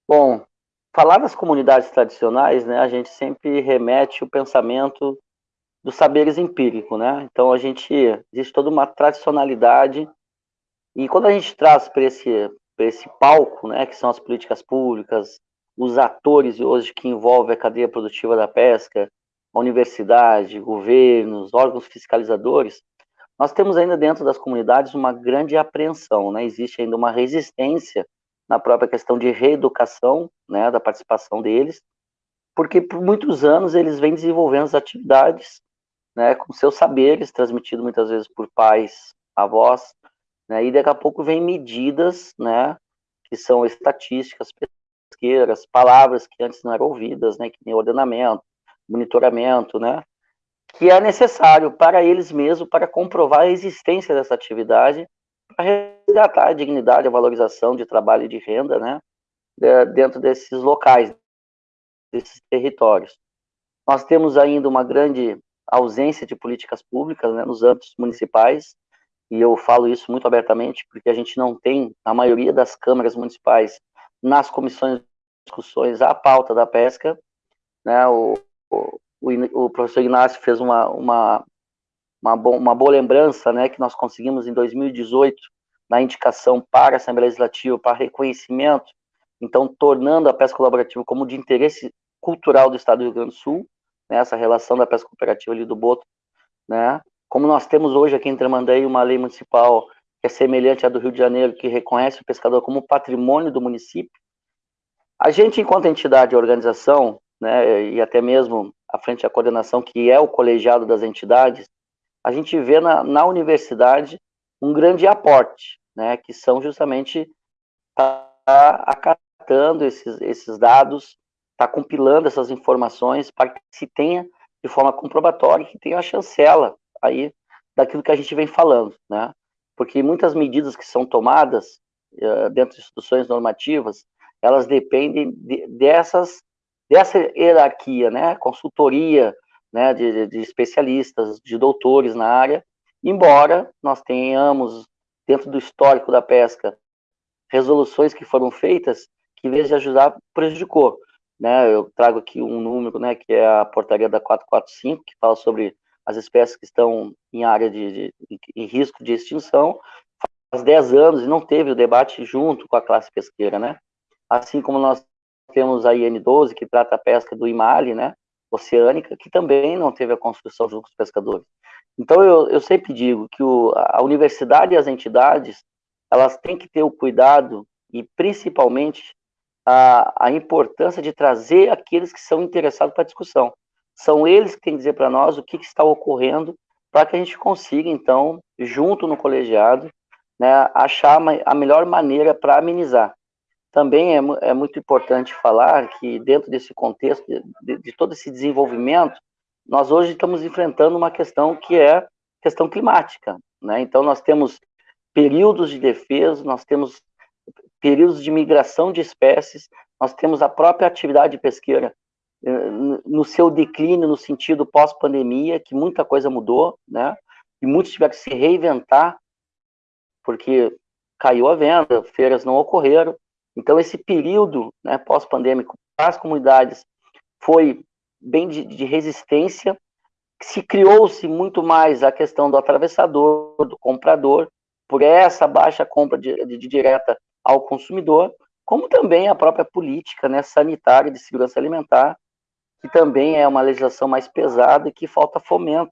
S6: Bom, falar das comunidades tradicionais, né, a gente sempre remete o pensamento dos saberes empíricos, né? Então a gente existe toda uma tradicionalidade e quando a gente traz para esse para esse palco, né, que são as políticas públicas, os atores hoje que envolvem a cadeia produtiva da pesca, a universidade, governos, órgãos fiscalizadores, nós temos ainda dentro das comunidades uma grande apreensão, né? Existe ainda uma resistência na própria questão de reeducação, né, da participação deles, porque por muitos anos eles vêm desenvolvendo as atividades, né, com seus saberes, transmitido muitas vezes por pais, avós, né, e daqui a pouco vem medidas, né, que são estatísticas, pesqueiras, palavras que antes não eram ouvidas, né, que nem ordenamento, monitoramento, né, que é necessário para eles mesmos para comprovar a existência dessa atividade para resgatar a dignidade, a valorização de trabalho e de renda, né, dentro desses locais, desses territórios. Nós temos ainda uma grande ausência de políticas públicas né, nos âmbitos municipais, e eu falo isso muito abertamente, porque a gente não tem, na maioria das câmaras municipais, nas comissões de discussões, a pauta da pesca. Né, o, o, o professor Inácio fez uma, uma uma, bo uma boa lembrança, né, que nós conseguimos em 2018, na indicação para a Assembleia Legislativa, para reconhecimento, então, tornando a pesca colaborativa como de interesse cultural do Estado do Rio Grande do Sul, né, essa relação da pesca cooperativa ali do Boto, né, como nós temos hoje aqui em Tramandaí uma lei municipal que é semelhante à do Rio de Janeiro, que reconhece o pescador como patrimônio do município, a gente, enquanto entidade e organização, né, e até mesmo à frente da coordenação, que é o colegiado das entidades, a gente vê na, na universidade um grande aporte, né, que são justamente tá acatando esses, esses dados, está compilando essas informações para que se tenha de forma comprobatória, que tenha a chancela aí daquilo que a gente vem falando, né? Porque muitas medidas que são tomadas uh, dentro de instituições normativas, elas dependem de, dessas dessa hierarquia, né? Consultoria, né, de, de especialistas, de doutores na área, embora nós tenhamos, dentro do histórico da pesca, resoluções que foram feitas que, em vez de ajudar, prejudicou. Né, eu trago aqui um número, né, que é a portaria da 445, que fala sobre as espécies que estão em área de, de em risco de extinção, faz 10 anos e não teve o debate junto com a classe pesqueira, né? Assim como nós temos a IN12, que trata a pesca do IMALI, né? Oceânica, que também não teve a construção junto com os pescadores. Então, eu, eu sempre digo que o, a universidade e as entidades, elas têm que ter o cuidado e principalmente a, a importância de trazer aqueles que são interessados para a discussão. São eles que têm que dizer para nós o que, que está ocorrendo para que a gente consiga, então, junto no colegiado, né, achar a melhor maneira para amenizar. Também é, é, muito importante falar que, dentro desse contexto, de, de, todo esse desenvolvimento, nós hoje estamos enfrentando uma questão que é questão climática. Né? Então, nós temos períodos de defesa, nós temos períodos de migração de espécies, nós temos a própria atividade pesqueira eh, no seu declínio no sentido pós-pandemia, que muita coisa mudou, né? E muitos tiveram que se reinventar, porque caiu a venda, feiras não ocorreram. Então, esse período né, pós-pandêmico para as comunidades foi bem de, de resistência, se criou-se muito mais a questão do atravessador, do comprador, por essa baixa compra de, de, de direta ao consumidor, como também a própria política né, sanitária de segurança alimentar, que também é uma legislação mais pesada e que falta fomento,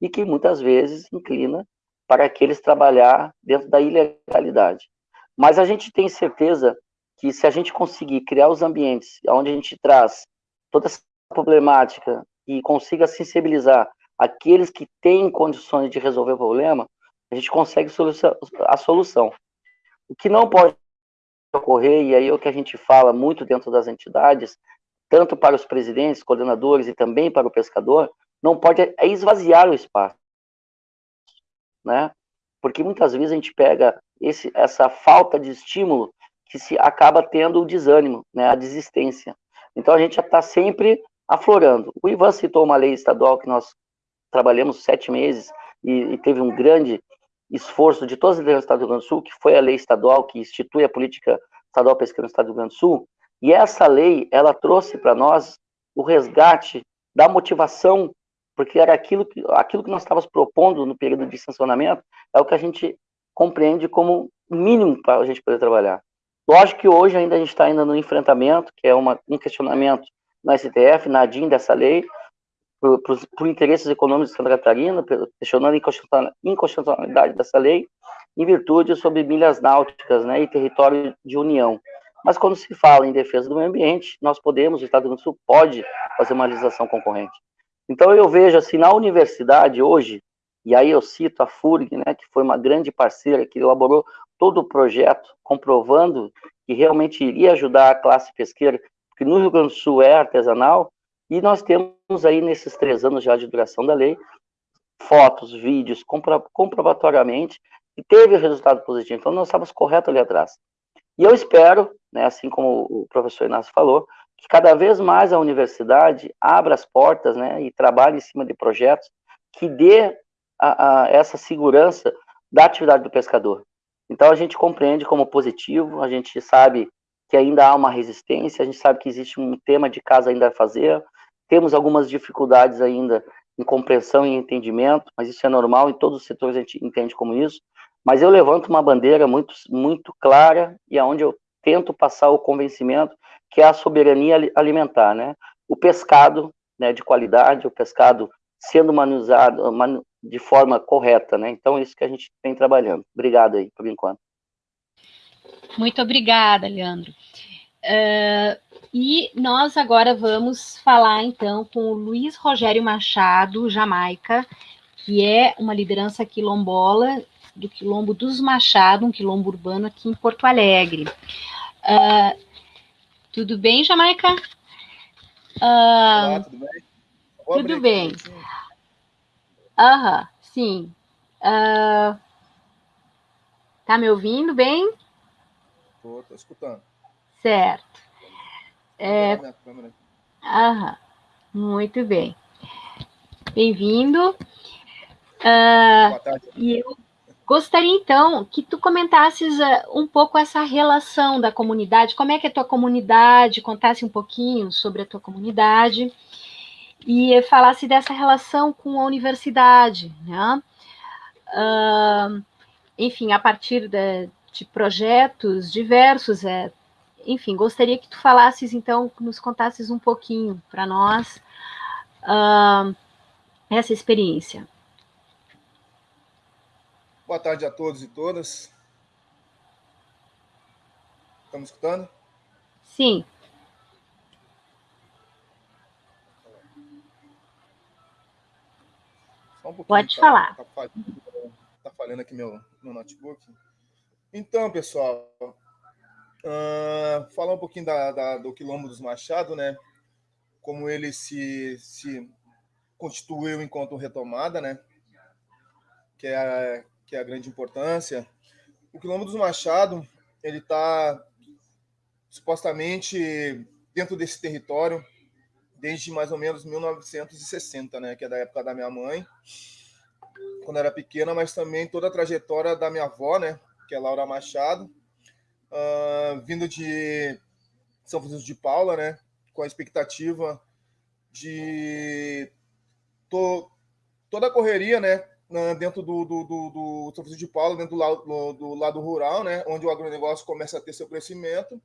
S6: e que muitas vezes inclina para aqueles trabalhar dentro da ilegalidade. Mas a gente tem certeza que se a gente conseguir criar os ambientes onde a gente traz toda essa problemática e consiga sensibilizar aqueles que têm condições de resolver o problema, a gente consegue a solução. O que não pode ocorrer, e aí é o que a gente fala muito dentro das entidades, tanto para os presidentes, coordenadores e também para o pescador, não pode é esvaziar o espaço, né? Porque muitas vezes a gente pega esse, essa falta de estímulo que se acaba tendo o desânimo, né? A desistência. Então a gente já está sempre aflorando. O Ivan citou uma lei estadual que nós trabalhamos sete meses e, e teve um grande esforço de todas as lideranças do Estado do Rio Grande do Sul, que foi a lei estadual que institui a política estadual pesqueira no Estado do Rio Grande do Sul, e essa lei, ela trouxe para nós o resgate da motivação, porque era aquilo que, aquilo que nós estávamos propondo no período de sancionamento, é o que a gente compreende como mínimo para a gente poder trabalhar. Lógico que hoje ainda a gente está ainda no enfrentamento, que é uma, um questionamento no STF, na ADIM dessa lei, por, por, por, interesses econômicos de Santa Catarina, questionando a inconstitucionalidade dessa lei, em virtude sobre milhas náuticas né, e território de união. Mas quando se fala em defesa do meio ambiente, nós podemos, o Estado do Sul pode fazer uma legislação concorrente. Então eu vejo assim, na universidade hoje, e aí eu cito a FURG, né, que foi uma grande parceira, que elaborou todo o projeto, comprovando que realmente iria ajudar a classe pesqueira, que no Rio Grande do Sul é artesanal, e nós temos aí, nesses três anos já de duração da lei, fotos, vídeos, compro, comprovatoriamente, e teve resultado positivo. Então, nós estávamos corretos ali atrás. E eu espero, né, assim como o professor Inácio falou, que cada vez mais a universidade abra as portas né, e trabalhe em cima de projetos que dê a, a essa segurança da atividade do pescador. Então, a gente compreende como positivo, a gente sabe que ainda há uma resistência, a gente sabe que existe um tema de casa ainda a fazer, temos algumas dificuldades ainda em compreensão e entendimento, mas isso é normal, em todos os setores a gente entende como isso. Mas eu levanto uma bandeira muito, muito clara e aonde eu tento passar o convencimento que é a soberania alimentar, né? O pescado, né, de qualidade, o pescado sendo manuseado de forma correta, né? Então, isso que a gente vem trabalhando. Obrigado aí, por enquanto.
S1: Muito obrigada, Leandro. Uh, e nós agora vamos falar então com o Luiz Rogério Machado, Jamaica, que é uma liderança quilombola do Quilombo dos Machado, um quilombo urbano aqui em Porto Alegre. Uh, tudo bem, Jamaica?
S7: Uh, Olá, tudo bem?
S1: Tudo bem. Aham, sim. Uh, tá me ouvindo bem?
S7: Estou, estou escutando.
S1: Certo. É... Aham, muito bem. Bem-vindo. Uh, Boa tarde. E eu gostaria, então, que tu comentasses uh, um pouco essa relação da comunidade, como é que é a tua comunidade, contasse um pouquinho sobre a tua comunidade e falasse dessa relação com a universidade, né? Uh, enfim, a partir de, de projetos diversos, é, enfim, gostaria que tu falasses, então, nos contasses um pouquinho para nós uh, essa experiência.
S7: Boa tarde a todos e todas. Me escutando?
S1: Sim.
S7: Um
S1: Pode
S7: tá?
S1: falar.
S7: Tá falhando, tá falhando aqui meu, meu notebook. Então, pessoal, uh, falar um pouquinho da, da, do Quilombo dos Machado, né? Como ele se, se constituiu enquanto retomada, né? Que é, a, que é a grande importância. O Quilombo dos Machado, ele está supostamente dentro desse território desde mais ou menos 1960, né, que é da época da minha mãe, quando era pequena, mas também toda a trajetória da minha avó, né, que é Laura Machado, uh, vindo de São Francisco de Paula, né, com a expectativa de to, toda a correria, né, dentro do, do, do, do São Francisco de Paula, dentro do lado, do lado rural, né, onde o agronegócio começa a ter seu crescimento,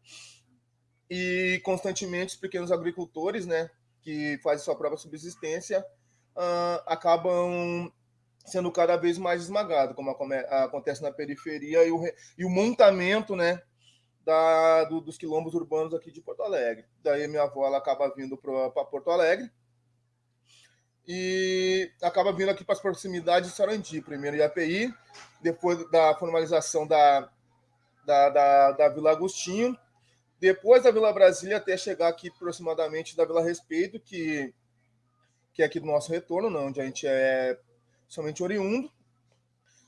S7: e constantemente os pequenos agricultores, né, que fazem sua própria subsistência, uh, acabam sendo cada vez mais esmagados, como acontece na periferia, e o, e o montamento né, da, do, dos quilombos urbanos aqui de Porto Alegre. Daí minha avó ela acaba vindo para Porto Alegre e acaba vindo aqui para as proximidades de Sarandi, primeiro IAPI, depois da formalização da, da, da, da Vila Agostinho, depois da Vila Brasília até chegar aqui aproximadamente da Vila Respeito, que, que é aqui do nosso retorno, não, onde a gente é somente oriundo,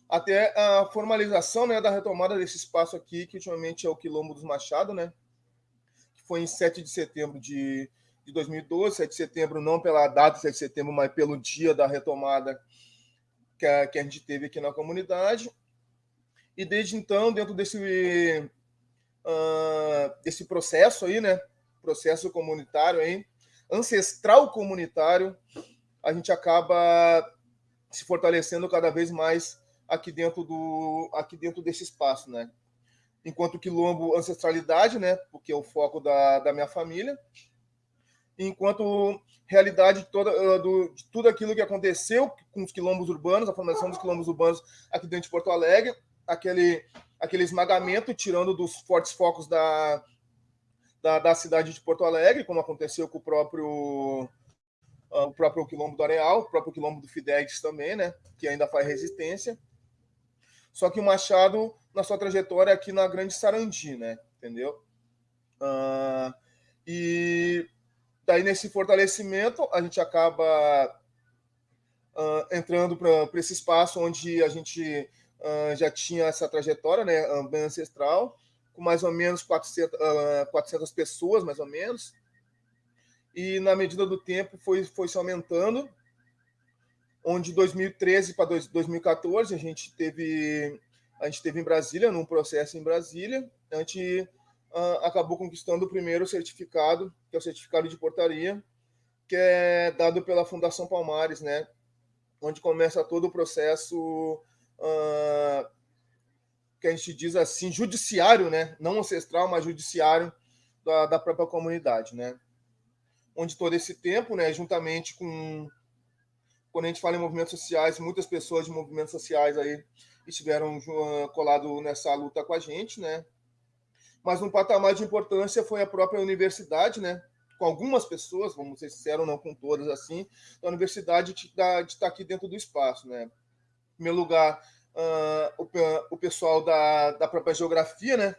S7: até a formalização né, da retomada desse espaço aqui, que ultimamente é o Quilombo dos Machado, né, que foi em 7 de setembro de, de 2012, 7 de setembro não pela data 7 de setembro, mas pelo dia da retomada que a, que a gente teve aqui na comunidade. E desde então, dentro desse uh, desse processo aí, né? Processo comunitário aí, ancestral comunitário, a gente acaba se fortalecendo cada vez mais aqui dentro do aqui dentro desse espaço, né? Enquanto quilombo ancestralidade, né? Porque é o foco da, da minha família. Enquanto realidade de, toda, do, de tudo aquilo que aconteceu com os quilombos urbanos, a formação dos quilombos urbanos aqui dentro de Porto Alegre, aquele aquele esmagamento, tirando dos fortes focos da, da, da, cidade de Porto Alegre, como aconteceu com o próprio ah, o próprio quilombo do Areal, o próprio quilombo do Fidelis também, né, que ainda faz resistência. Só que o Machado, na sua trajetória aqui na Grande Sarandi, né, entendeu? Uh, e daí nesse fortalecimento a gente acaba uh, entrando para esse espaço onde a gente uh, já tinha essa trajetória né, bem ancestral, com mais ou menos 400, uh, 400 pessoas, mais ou menos. E, na medida do tempo, foi, foi se aumentando, onde 2013 para 2014 a gente teve a gente teve em Brasília, num processo em Brasília, a gente uh, acabou conquistando o primeiro certificado, que é o certificado de portaria, que é dado pela Fundação Palmares, né? Onde começa todo o processo uh, que a gente diz assim, judiciário, né? não ancestral, mas judiciário da, da própria comunidade. Né? Onde todo esse tempo, né, juntamente com. Quando a gente fala em movimentos sociais, muitas pessoas de movimentos sociais aí estiveram uh, colado nessa luta com a gente, né? Mas um patamar de importância foi a própria universidade, né? Com algumas pessoas, vamos ser sinceros, não com todas assim, da universidade de estar tá aqui dentro do espaço, né? Primeiro lugar, uh, o, o, pessoal da, da própria geografia, né?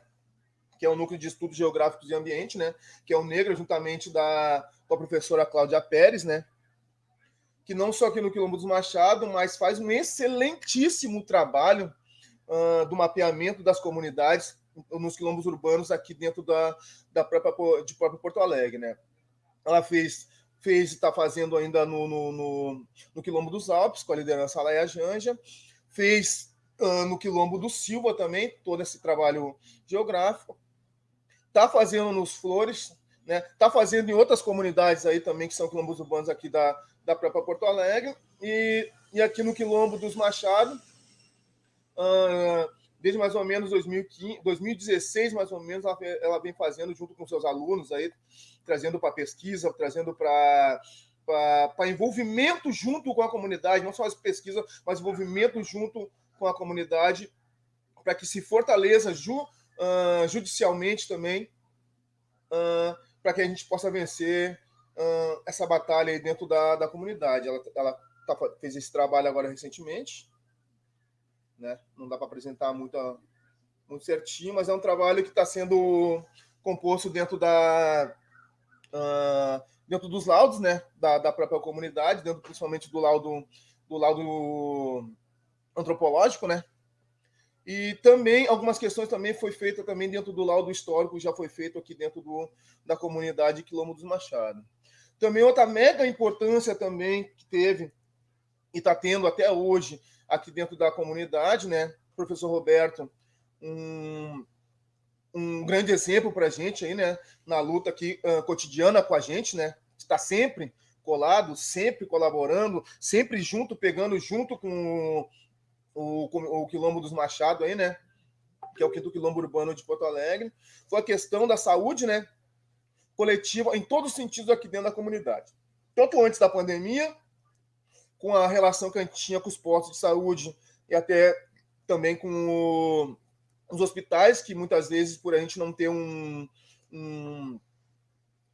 S7: que é o Núcleo de Estudos Geográficos e Ambiente, né? que é o Negro, juntamente da, com a professora Cláudia Pérez, né? que não só aqui no Quilombo dos Machado, mas faz um excelentíssimo trabalho uh, do mapeamento das comunidades nos quilombos urbanos aqui dentro da, da própria, de próprio Porto Alegre. Né? Ela fez fez e está fazendo ainda no, no, no, no, Quilombo dos Alpes, com a liderança Laia Janja, fez uh, no Quilombo do Silva também, todo esse trabalho geográfico, está fazendo nos Flores, né? Está fazendo em outras comunidades aí também, que são quilombos urbanos aqui da, da própria Porto Alegre, e, e aqui no Quilombo dos Machado, uh, desde mais ou menos 2015, 2016, mais ou menos, ela, ela vem fazendo junto com seus alunos aí, trazendo para pesquisa, trazendo para para envolvimento junto com a comunidade, não só as pesquisas, mas envolvimento junto com a comunidade, para que se fortaleça ju, uh, judicialmente também, uh, para que a gente possa vencer uh, essa batalha aí dentro da, da comunidade. Ela, ela tá, fez esse trabalho agora recentemente, né? não dá para apresentar muito, muito certinho, mas é um trabalho que está sendo composto dentro da dentro dos laudos né, da, da própria comunidade, dentro principalmente do laudo, do laudo antropológico, né? E também algumas questões também foi feita também dentro do laudo histórico, já foi feito aqui dentro do, da comunidade Quilombo dos Machado. Também outra mega importância também que teve e está tendo até hoje aqui dentro da comunidade, né? Professor Roberto, um, um grande exemplo para a gente aí, né? Na luta aqui uh, cotidiana com a gente, né? Está sempre colado, sempre colaborando, sempre junto, pegando junto com o, o, o Quilombo dos Machado aí, né? Que é o quinto quilombo urbano de Porto Alegre. Foi a questão da saúde, né? Coletiva em todos os sentidos aqui dentro da comunidade. Tanto antes da pandemia, com a relação que a gente tinha com os postos de saúde e até também com o os hospitais, que muitas vezes, por a gente não ter um. um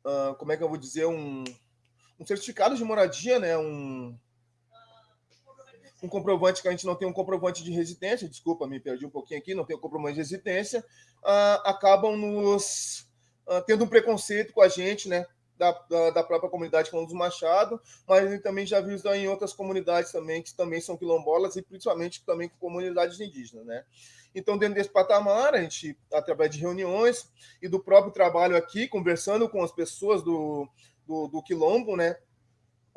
S7: uh, como é que eu vou dizer? Um, um certificado de moradia, né? Um, um comprovante que a gente não tem um comprovante de residência, desculpa, me perdi um pouquinho aqui, não tem um comprovante de residência, uh, acabam nos uh, tendo um preconceito com a gente, né? Da, da, da, própria comunidade Quilombo dos Machado, mas ele também já viu isso em outras comunidades também, que também são quilombolas, e principalmente também com comunidades indígenas, né? Então, dentro desse patamar, a gente, através de reuniões e do próprio trabalho aqui, conversando com as pessoas do, do, do Quilombo, né?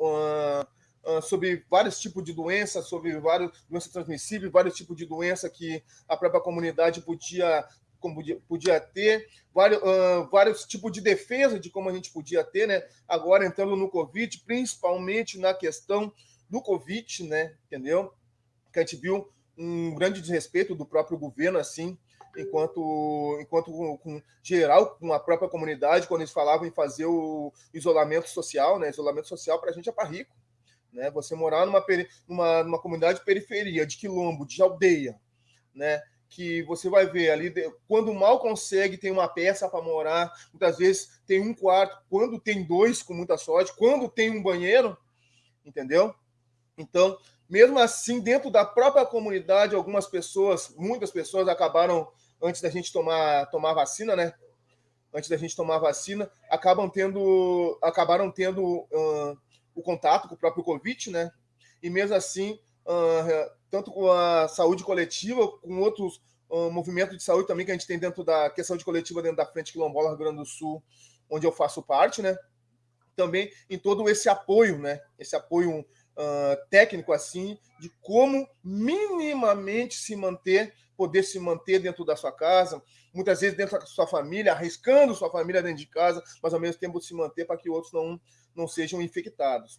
S7: Uh, uh, sobre vários tipos de doenças, sobre várias doenças transmissíveis, vários tipos de doença que a própria comunidade podia podia, podia ter, vários, uh, vários tipos de defesa de como a gente podia ter, né? Agora entrando no Covid, principalmente na questão do Covid, né? Entendeu? Que a gente viu um grande desrespeito do próprio governo, assim, enquanto, enquanto com, com, geral, com a própria comunidade, quando eles falavam em fazer o isolamento social, né? Isolamento social para a gente é para rico, né? Você morar numa, numa, numa comunidade de periferia, de quilombo, de aldeia, né? Que você vai ver ali, quando mal consegue, tem uma peça para morar, muitas vezes tem um quarto, quando tem dois, com muita sorte, quando tem um banheiro, entendeu? Então, mesmo assim, dentro da própria comunidade, algumas pessoas, muitas pessoas acabaram, antes da gente tomar, tomar vacina, né? Antes da gente tomar vacina, acabam tendo, acabaram tendo uh, o contato com o próprio Covid, né? E mesmo assim, uh, tanto com a saúde coletiva, com outros uh, movimentos de saúde também que a gente tem dentro da que é saúde coletiva dentro da Frente Quilombola Rio Grande do Sul, onde eu faço parte, né? Também em todo esse apoio, né? Esse apoio uh, técnico assim de como minimamente se manter, poder se manter dentro da sua casa, muitas vezes dentro da sua família, arriscando sua família dentro de casa, mas ao mesmo tempo se manter para que outros não, não sejam infectados.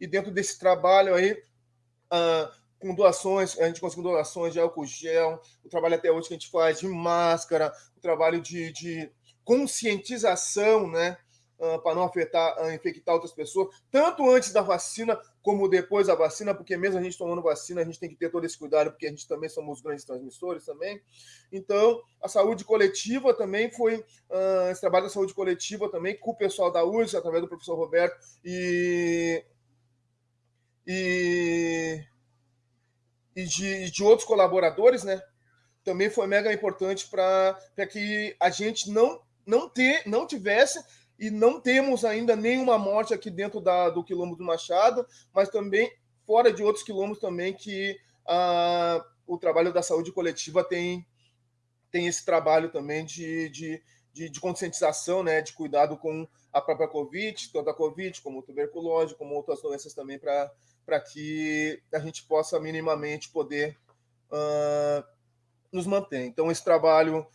S7: E dentro desse trabalho aí, uh, com doações, a gente conseguiu doações de álcool gel, o trabalho até hoje que a gente faz de máscara, o trabalho de, de conscientização, né? Uh, para não afetar, uh, infectar outras pessoas, tanto antes da vacina como depois da vacina, porque mesmo a gente tomando vacina, a gente tem que ter todo esse cuidado, porque a gente também somos grandes transmissores também. Então, a saúde coletiva também foi, uh, esse trabalho da saúde coletiva também, com o pessoal da URSS, através do professor Roberto, e, e, e de, de outros colaboradores, né? Também foi mega importante para que a gente não não ter, não tivesse e não temos ainda nenhuma morte aqui dentro da, do quilombo do Machado, mas também fora de outros quilombos também que ah, o trabalho da saúde coletiva tem, tem esse trabalho também de, de, de, de, conscientização, né, de cuidado com a própria Covid, tanto a Covid como tuberculose, como outras doenças também, para que a gente possa minimamente poder uh, nos manter. Então, esse trabalho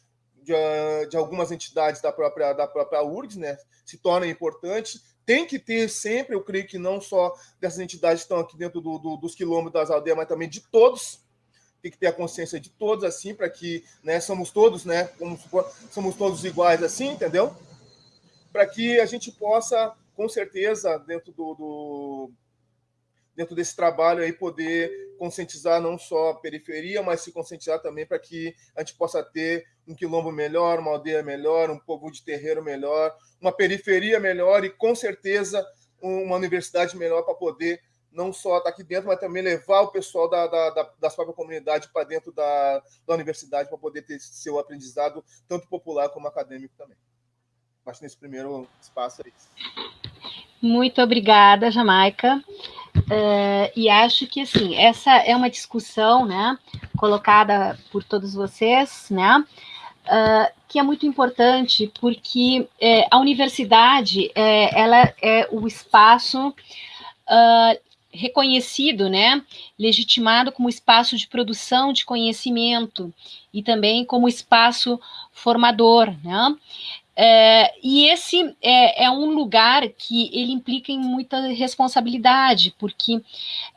S7: de, de, algumas entidades da própria, da própria URGS, né, se torna importante. Tem que ter sempre, eu creio que não só dessas entidades que estão aqui dentro do, do, dos quilômetros das aldeias, mas também de todos. Tem que ter a consciência de todos, assim, para que né, somos todos, né, como somos todos iguais, assim, entendeu? Para que a gente possa, com certeza, dentro do, do dentro desse trabalho aí poder conscientizar não só a periferia, mas se conscientizar também para que a gente possa ter um quilombo melhor, uma aldeia melhor, um povo de terreiro melhor, uma periferia melhor e com certeza uma universidade melhor para poder não só estar aqui dentro, mas também levar o pessoal da, da, da, da própria comunidade para dentro da, da universidade para poder ter seu aprendizado, tanto popular como acadêmico também. Acho que nesse primeiro espaço é isso.
S1: Muito obrigada, Jamaica. Uh, e acho que assim essa é uma discussão, né, colocada por todos vocês, né, uh, que é muito importante porque é, a universidade é, ela é o espaço uh, reconhecido, né, legitimado como espaço de produção de conhecimento e também como espaço formador, né? É, e esse é, é, um lugar que ele implica em muita responsabilidade, porque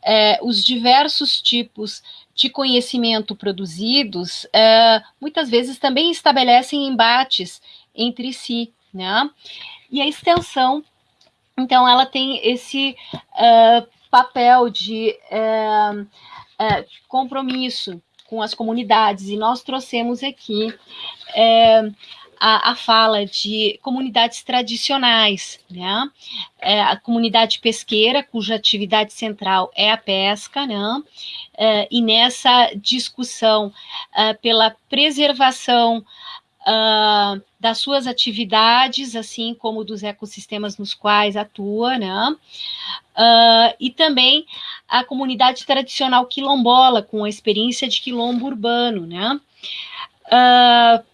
S1: é, os diversos tipos de conhecimento produzidos é, muitas vezes também estabelecem embates entre si, né? E a extensão, então, ela tem esse uh, papel de é, é, compromisso com as comunidades, e nós trouxemos aqui é, a, a, fala de comunidades tradicionais, né? É, a comunidade pesqueira, cuja atividade central é a pesca, né? É, e nessa discussão é, pela preservação uh, das suas atividades, assim como dos ecossistemas nos quais atua, né? Uh, e também a comunidade tradicional quilombola, com a experiência de quilombo urbano, né? Uh,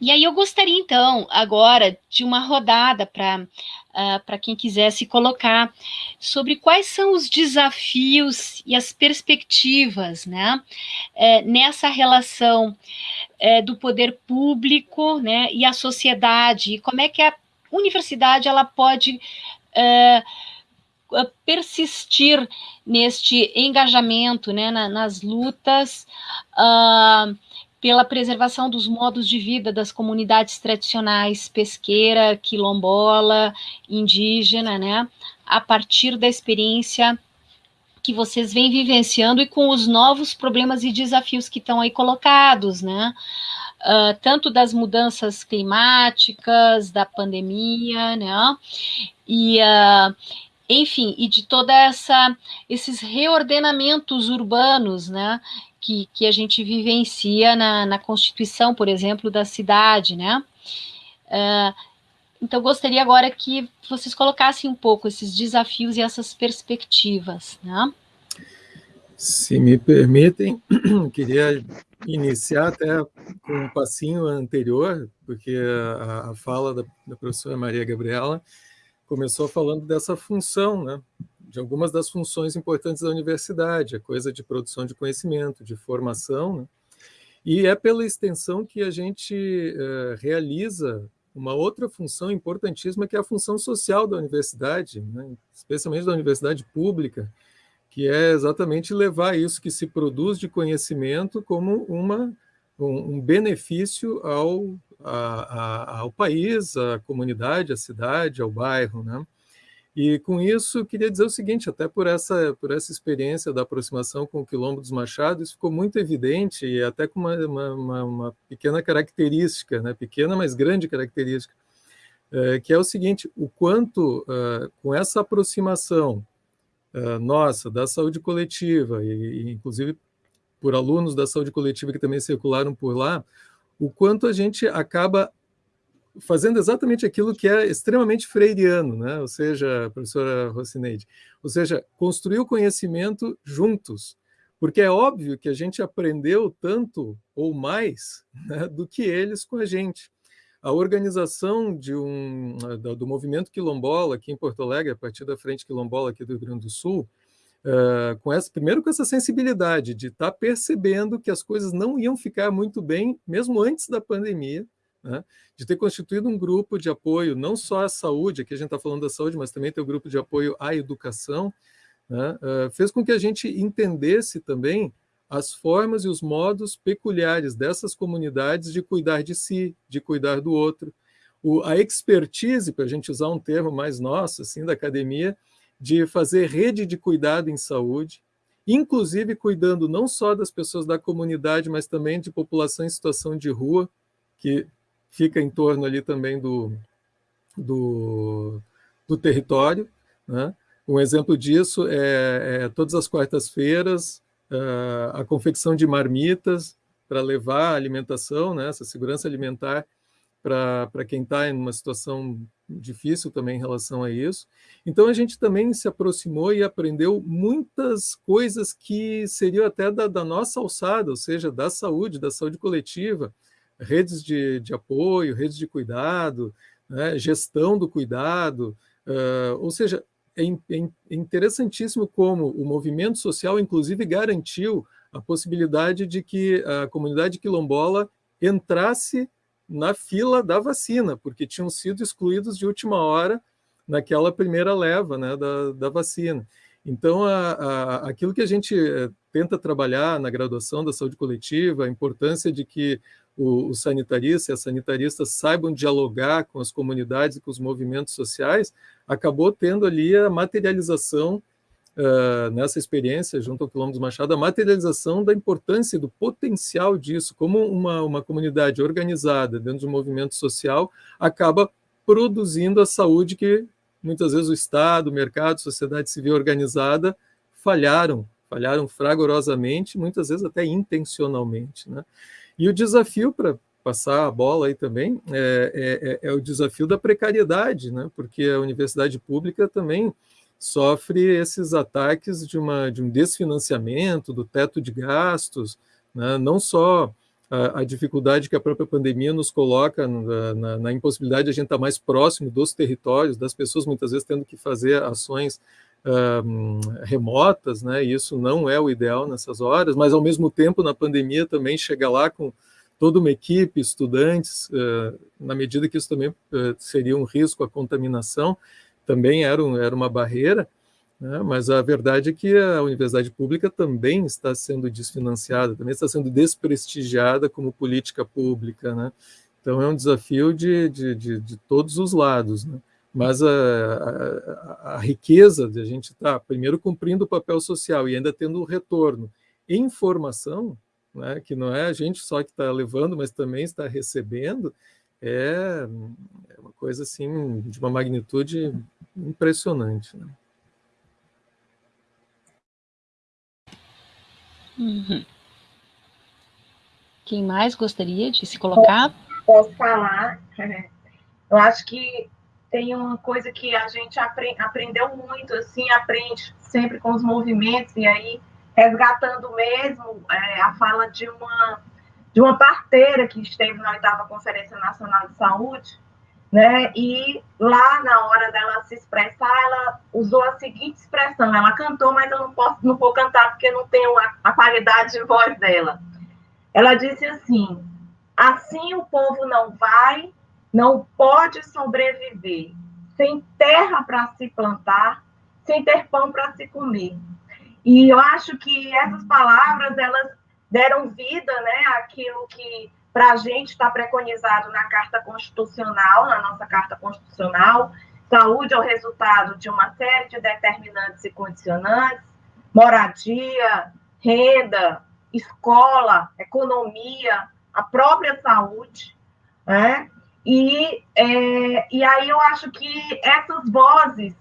S1: e aí eu gostaria, então, agora de uma rodada para uh, para quem quiser se colocar sobre quais são os desafios e as perspectivas né, é, nessa relação é, do poder público né, e a sociedade, e como é que a universidade ela pode é, persistir neste engajamento né, na, nas lutas uh, pela preservação dos modos de vida das comunidades tradicionais pesqueira, quilombola, indígena, né, a partir da experiência que vocês vêm vivenciando e com os novos problemas e desafios que estão aí colocados, né? Uh, tanto das mudanças climáticas, da pandemia, né? E, uh, enfim, e de toda essa esses reordenamentos urbanos, né? Que, que a gente vivencia na, na constituição, por exemplo, da cidade, né? Uh, então, gostaria agora que vocês colocassem um pouco esses desafios e essas perspectivas. Né?
S3: Se me permitem, queria iniciar até com um passinho anterior, porque a, a fala da, da, professora Maria Gabriela começou falando dessa função, né? De algumas das funções importantes da universidade, a coisa de produção de conhecimento, de formação, né? e é pela extensão que a gente uh, realiza uma outra função importantíssima que é a função social da universidade, né? especialmente da universidade pública, que é exatamente levar isso que se produz de conhecimento como uma, um, um benefício ao, a, a, ao país, à comunidade, à cidade, ao bairro. Né? E com isso, queria dizer o seguinte, até por essa, por essa experiência da aproximação com o Quilombo dos Machados, ficou muito evidente, e até com uma, uma, uma pequena característica, né? pequena, mas grande característica, é, que é o seguinte, o quanto, uh, com essa aproximação uh, nossa da saúde coletiva, e, e inclusive por alunos da saúde coletiva que também circularam por lá, o quanto a gente acaba fazendo exatamente aquilo que é extremamente freiriano, né? ou seja, professora Rocineide, ou seja, construir o conhecimento juntos, porque é óbvio que a gente aprendeu tanto ou mais né, do que eles com a gente. A organização de um, do movimento quilombola aqui em Porto Alegre, a partir da Frente Quilombola aqui do Rio Grande do Sul, uh, com essa, primeiro com essa sensibilidade de estar tá percebendo que as coisas não iam ficar muito bem, mesmo antes da pandemia, né, de ter constituído um grupo de apoio não só à saúde, aqui a gente está falando da saúde, mas também tem o um grupo de apoio à educação, né, uh, fez com que a gente entendesse também as formas e os modos peculiares dessas comunidades de cuidar de si, de cuidar do outro. O, a expertise, para a gente usar um termo mais nosso, assim, da academia, de fazer rede de cuidado em saúde, inclusive cuidando não só das pessoas da comunidade, mas também de população em situação de rua, que fica em torno ali também do, do, do território. Né? Um exemplo disso é, é todas as quartas-feiras uh, a confecção de marmitas para levar a alimentação, né, essa segurança alimentar para quem está em uma situação difícil também em relação a isso. Então a gente também se aproximou e aprendeu muitas coisas que seriam até da, da nossa alçada, ou seja, da saúde, da saúde coletiva, redes de, de apoio, redes de cuidado, né, gestão do cuidado, uh, ou seja, é, é, é interessantíssimo como o movimento social, inclusive, garantiu a possibilidade de que a comunidade quilombola entrasse na fila da vacina, porque tinham sido excluídos de última hora naquela primeira leva né, da, da vacina. Então, a, a, aquilo que a gente eh, tenta trabalhar na graduação da saúde coletiva, a importância de que os sanitaristas e as sanitaristas saibam dialogar com as comunidades e com os movimentos sociais, acabou tendo ali a materialização uh, nessa experiência, junto ao Quilombo dos Machado, a materialização da importância e do potencial disso, como uma, uma comunidade organizada dentro de um movimento social acaba produzindo a saúde que muitas vezes o Estado, o mercado, a sociedade civil organizada falharam, falharam fragorosamente, muitas vezes até intencionalmente. Né? E o desafio para passar a bola aí também é, é, é, o desafio da precariedade, né? porque a universidade pública também sofre esses ataques de, uma, de um desfinanciamento, do teto de gastos, né? não só a, a, dificuldade que a própria pandemia nos coloca na, na, na impossibilidade de a gente estar mais próximo dos territórios, das pessoas muitas vezes tendo que fazer ações remotas, né? Isso não é o ideal nessas horas, mas ao mesmo tempo na pandemia também chega lá com toda uma equipe, estudantes, uh, na medida que isso também uh, seria um risco à contaminação, também era, um, era uma barreira, né? mas a verdade é que a universidade pública também está sendo desfinanciada, também está sendo desprestigiada como política pública, né? Então é um desafio de, de, de, de todos os lados, né? Mas a, a, a, riqueza de a gente estar, tá, primeiro, cumprindo o papel social e ainda tendo o retorno em formação, né, que não é a gente só que está levando, mas também está recebendo, é, é, uma coisa assim de uma magnitude impressionante. Né?
S1: Uhum. Quem mais gostaria de se colocar?
S2: Posso falar? Eu acho que tem uma coisa que a gente aprend, aprendeu muito, assim, aprende sempre com os movimentos, e aí resgatando mesmo é, a fala de uma, de uma parteira que esteve na oitava Conferência Nacional de Saúde, né? E lá na hora dela se expressar, ela usou a seguinte expressão: ela cantou, mas eu não posso, não vou cantar porque não tenho a, a qualidade de voz dela. Ela disse assim: assim o povo não vai não pode sobreviver sem terra para se plantar, sem ter pão para se comer. E eu acho que essas palavras elas deram vida, né, àquilo que para a gente está preconizado na Carta Constitucional, na nossa Carta Constitucional. Saúde é o resultado de uma série de determinantes e condicionantes, moradia, renda, escola, economia, a própria saúde, né? E, é, e aí eu acho que essas vozes,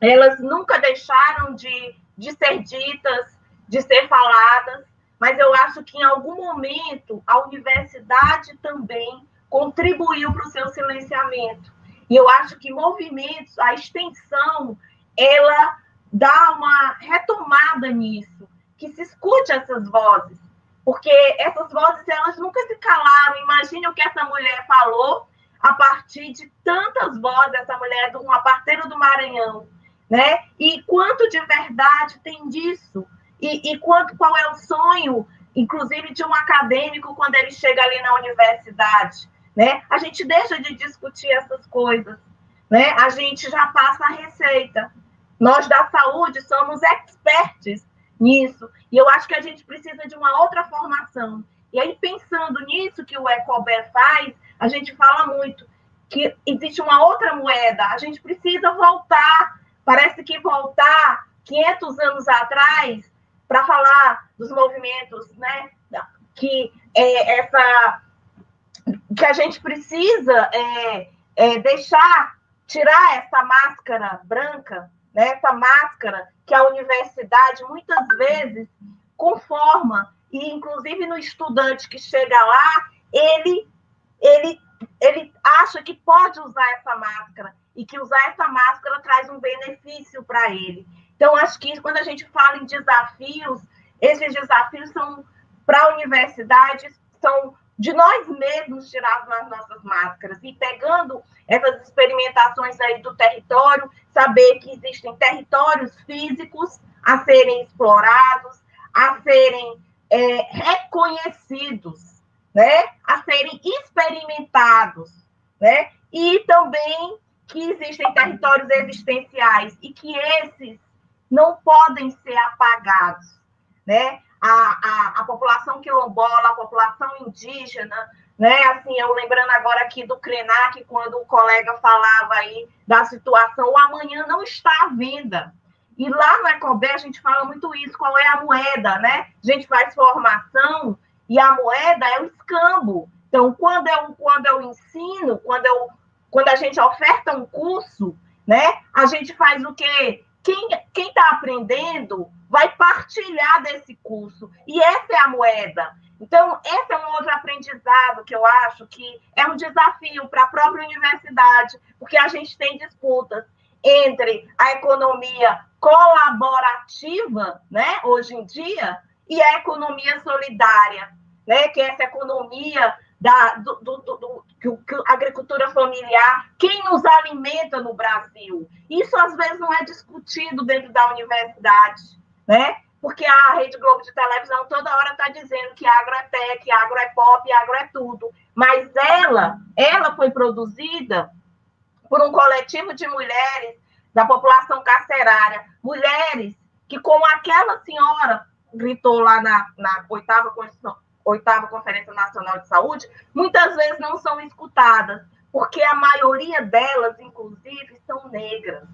S2: elas nunca deixaram de, de ser ditas, de ser faladas, mas eu acho que em algum momento a universidade também contribuiu para o seu silenciamento. E eu acho que movimentos, a extensão, ela dá uma retomada nisso, que se escute essas vozes, porque essas vozes elas nunca se calaram. Imagine o que essa mulher falou a partir de tantas vozes, essa mulher de uma parteira do Maranhão, né? E quanto de verdade tem disso? E, e quanto, qual é o sonho, inclusive, de um acadêmico quando ele chega ali na universidade, né? A gente deixa de discutir essas coisas, né? A gente já passa a receita. Nós da saúde somos expertos nisso. E eu acho que a gente precisa de uma outra formação. E aí, pensando nisso que o Ecober faz, a gente fala muito que existe uma outra moeda. A gente precisa voltar Parece que voltar 500 anos atrás para falar dos movimentos, né? Que é, essa que a gente precisa é, é, deixar tirar essa máscara branca, né? Essa máscara que a universidade muitas vezes conforma e inclusive no estudante que chega lá ele ele ele acha que pode usar essa máscara e que usar essa máscara traz um benefício para ele. Então, acho que quando a gente fala em desafios, esses desafios são para a universidade, são de nós mesmos tirados nas nossas máscaras e pegando essas experimentações aí do território, saber que existem territórios físicos a serem explorados, a serem é, reconhecidos, né? a serem experimentados, né? e também que existem territórios existenciais e que esses não podem ser apagados, né? A, a, a população quilombola, a população indígena, né? Assim, eu lembrando agora aqui do Krenak, quando o colega falava aí da situação, o amanhã não está à venda. E lá no Ecobé a gente fala muito isso, qual é a moeda, né? A gente faz formação e a moeda é o escambo. Então, quando eu, quando eu ensino, quando, eu, quando a gente oferta um curso, né? A gente faz o quê? Quem está aprendendo vai partilhar desse curso. E essa é a moeda. Então, esse é um outro aprendizado que eu acho que é um desafio para a própria universidade, porque a gente tem disputas entre a economia colaborativa, né, hoje em dia, e a economia solidária, né, que é essa economia da do, do, do, do que, a agricultura familiar, quem nos alimenta no Brasil. Isso às vezes não é discutido dentro da universidade, né? Porque a Rede Globo de televisão toda hora está dizendo que agro é tech, agro é pop, agro é tudo. Mas ela, ela foi produzida por um coletivo de mulheres da população carcerária, mulheres que, como aquela senhora gritou lá na, na oitava oitava Conferência Nacional de Saúde, muitas vezes não são escutadas, porque a maioria delas, inclusive, são negras,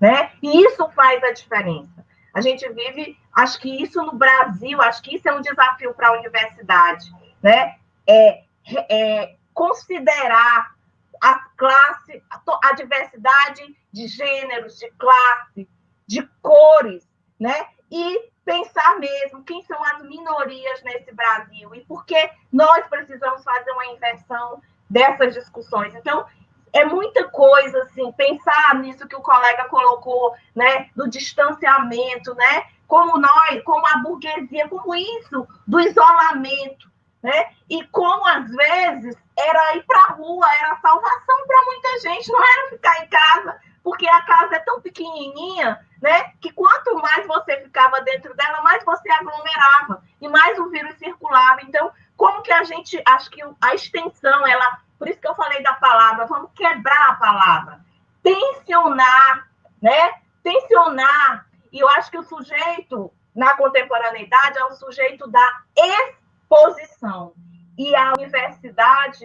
S2: né? E isso faz a diferença. A gente vive, acho que isso no Brasil, acho que isso é um desafio para a universidade, né? É, é considerar a classe, a diversidade de gêneros, de classe, de cores, né? E pensar mesmo quem são as minorias nesse Brasil e por que nós precisamos fazer uma inversão dessas discussões. Então, é muita coisa, assim, pensar nisso que o colega colocou, né, do distanciamento, né, como nós, como a burguesia, como isso, do isolamento, né, e como, às vezes, era ir para a rua, era salvação para muita gente, não era ficar em casa, porque a casa é tão pequenininha, né, que quanto mais você ficava dentro dela, mais você aglomerava e mais o vírus circulava. Então, como que a gente, acho que a extensão, ela, por isso que eu falei da palavra, vamos quebrar a palavra, tensionar, né, tensionar. E eu acho que o sujeito na contemporaneidade é o sujeito da exposição. E a universidade,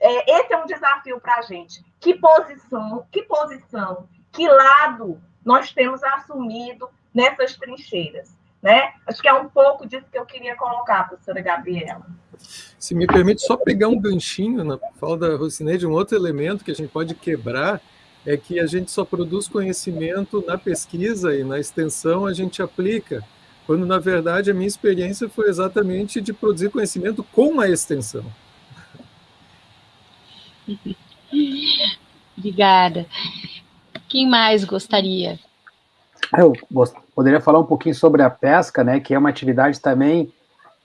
S2: é, esse é um desafio para a gente. Que posição, que posição, que lado nós temos assumido nessas trincheiras. Né? Acho que é um pouco disso que eu queria colocar, professora Gabriela.
S3: Se me permite só pegar um ganchinho na fala da Rocineide, um outro elemento que a gente pode quebrar é que a gente só produz conhecimento na pesquisa e na extensão a gente aplica, quando na verdade a minha experiência foi exatamente de produzir conhecimento com a extensão.
S1: Obrigada. Quem mais gostaria?
S4: Eu poderia falar um pouquinho sobre a pesca, né, que é uma atividade também,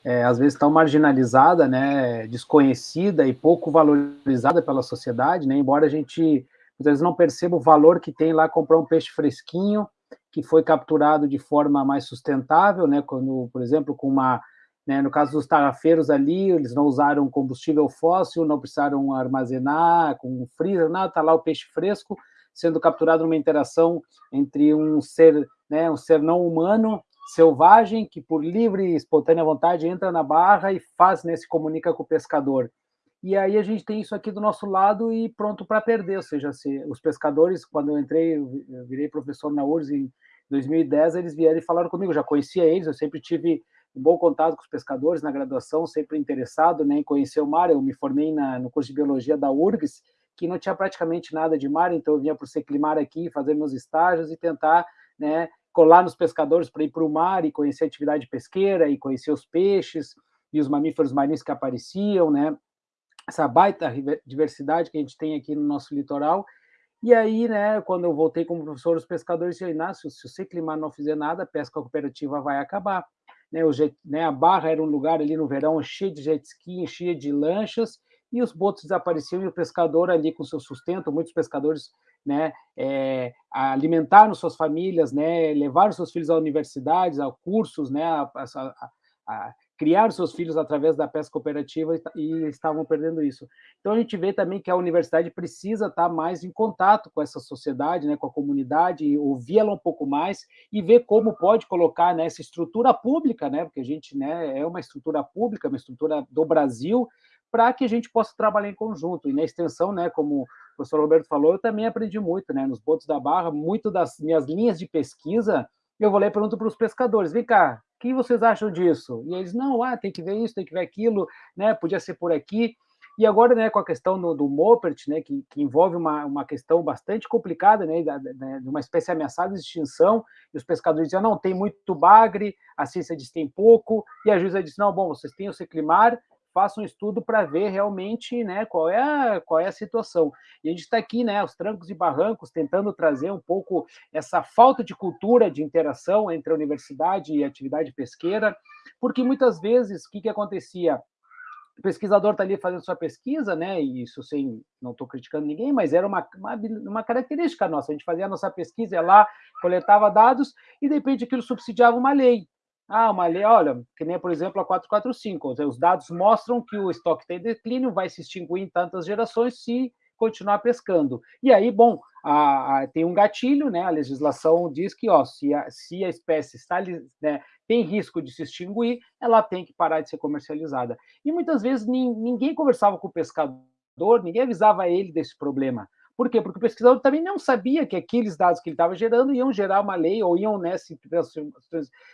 S4: é, às vezes, tão marginalizada, né, desconhecida e pouco valorizada pela sociedade, né, embora a gente, às vezes, não perceba o valor que tem lá comprar um peixe fresquinho, que foi capturado de forma mais sustentável, né, quando, por exemplo, com uma, né, no caso dos tarrafeiros ali, eles não usaram combustível fóssil, não precisaram armazenar com freezer, nada, tá lá o peixe fresco, sendo capturado numa interação entre um ser, né, um ser não humano, selvagem, que por livre e espontânea vontade entra na barra e faz, né, se comunica com o pescador. e aí a gente tem isso aqui do nosso lado e pronto para perder, ou seja, se, os pescadores, quando eu entrei, eu virei professor na URSS em 2010, eles vieram e falaram comigo, já conhecia eles, eu sempre tive um bom contato com os pescadores na graduação, sempre interessado né, em conhecer o mar, eu me formei na, no curso de Biologia da URGS, que não tinha praticamente nada de mar, então eu vinha para o Seclimar aqui, fazer meus estágios e tentar né, colar nos pescadores para ir para o mar e conhecer a atividade pesqueira e conhecer os peixes e os mamíferos marinhos que apareciam, né? essa baita diversidade que a gente tem aqui no nosso litoral. E aí, né, quando eu voltei como professor, os pescadores disseram, Inácio, se o Seclimar não fizer nada, a pesca cooperativa vai acabar. Né, o jet, né, a Barra era um lugar ali no verão cheio de jet ski, cheio de lanchas, e os botos desapareciam e o pescador ali com seu sustento, muitos pescadores né, é, alimentaram suas famílias, né, levaram seus filhos à universidades, a cursos, né, a, a, a, criaram seus filhos através da pesca cooperativa e, estavam perdendo isso. Então a gente vê também que a universidade precisa estar mais em contato com essa sociedade, né, com a comunidade, ouvir-la um pouco mais e ver como pode colocar nessa né, estrutura pública, né, porque a gente né, é uma estrutura pública, uma estrutura do Brasil, para que a gente possa trabalhar em conjunto. E na extensão, né, como o professor Roberto falou, eu também aprendi muito, né, nos botos da Barra, muito das minhas linhas de pesquisa, eu vou lá e pergunto para os pescadores, vem cá, o que vocês acham disso? E eles, não, ah, tem que ver isso, tem que ver aquilo, né, podia ser por aqui. E agora, né, com a questão do, do Mopert, né, que, que, envolve uma, uma questão bastante complicada, né, de uma espécie ameaçada de extinção, e os pescadores diziam, não, tem muito bagre, a ciência diz tem pouco, e a juíza disse, não, bom, vocês têm o seclimar, faça um estudo para ver realmente né, qual, é a, qual é a situação. E a gente está aqui, né, aos trancos e barrancos, tentando trazer um pouco essa falta de cultura de interação entre a universidade e a atividade pesqueira, porque muitas vezes o que, que acontecia? o pesquisador está ali fazendo sua pesquisa, né? E isso sem, não estou criticando ninguém, mas era uma, uma, uma, característica nossa. A gente fazia a nossa pesquisa, ia lá, coletava dados e de repente aquilo subsidiava uma lei. Ah, uma lei, olha, que nem, por exemplo, a 445, os dados mostram que o estoque tem declínio, vai se extinguir em tantas gerações se continuar pescando. E aí, bom, a, a, tem um gatilho, né? A legislação diz que, ó, se a, se a espécie está, né, tem risco de se extinguir, ela tem que parar de ser comercializada. E muitas vezes ninguém conversava com o pescador, ninguém avisava ele desse problema. Por quê? Porque o pesquisador também não sabia que aqueles dados que ele estava gerando iam gerar uma lei ou iam né, se,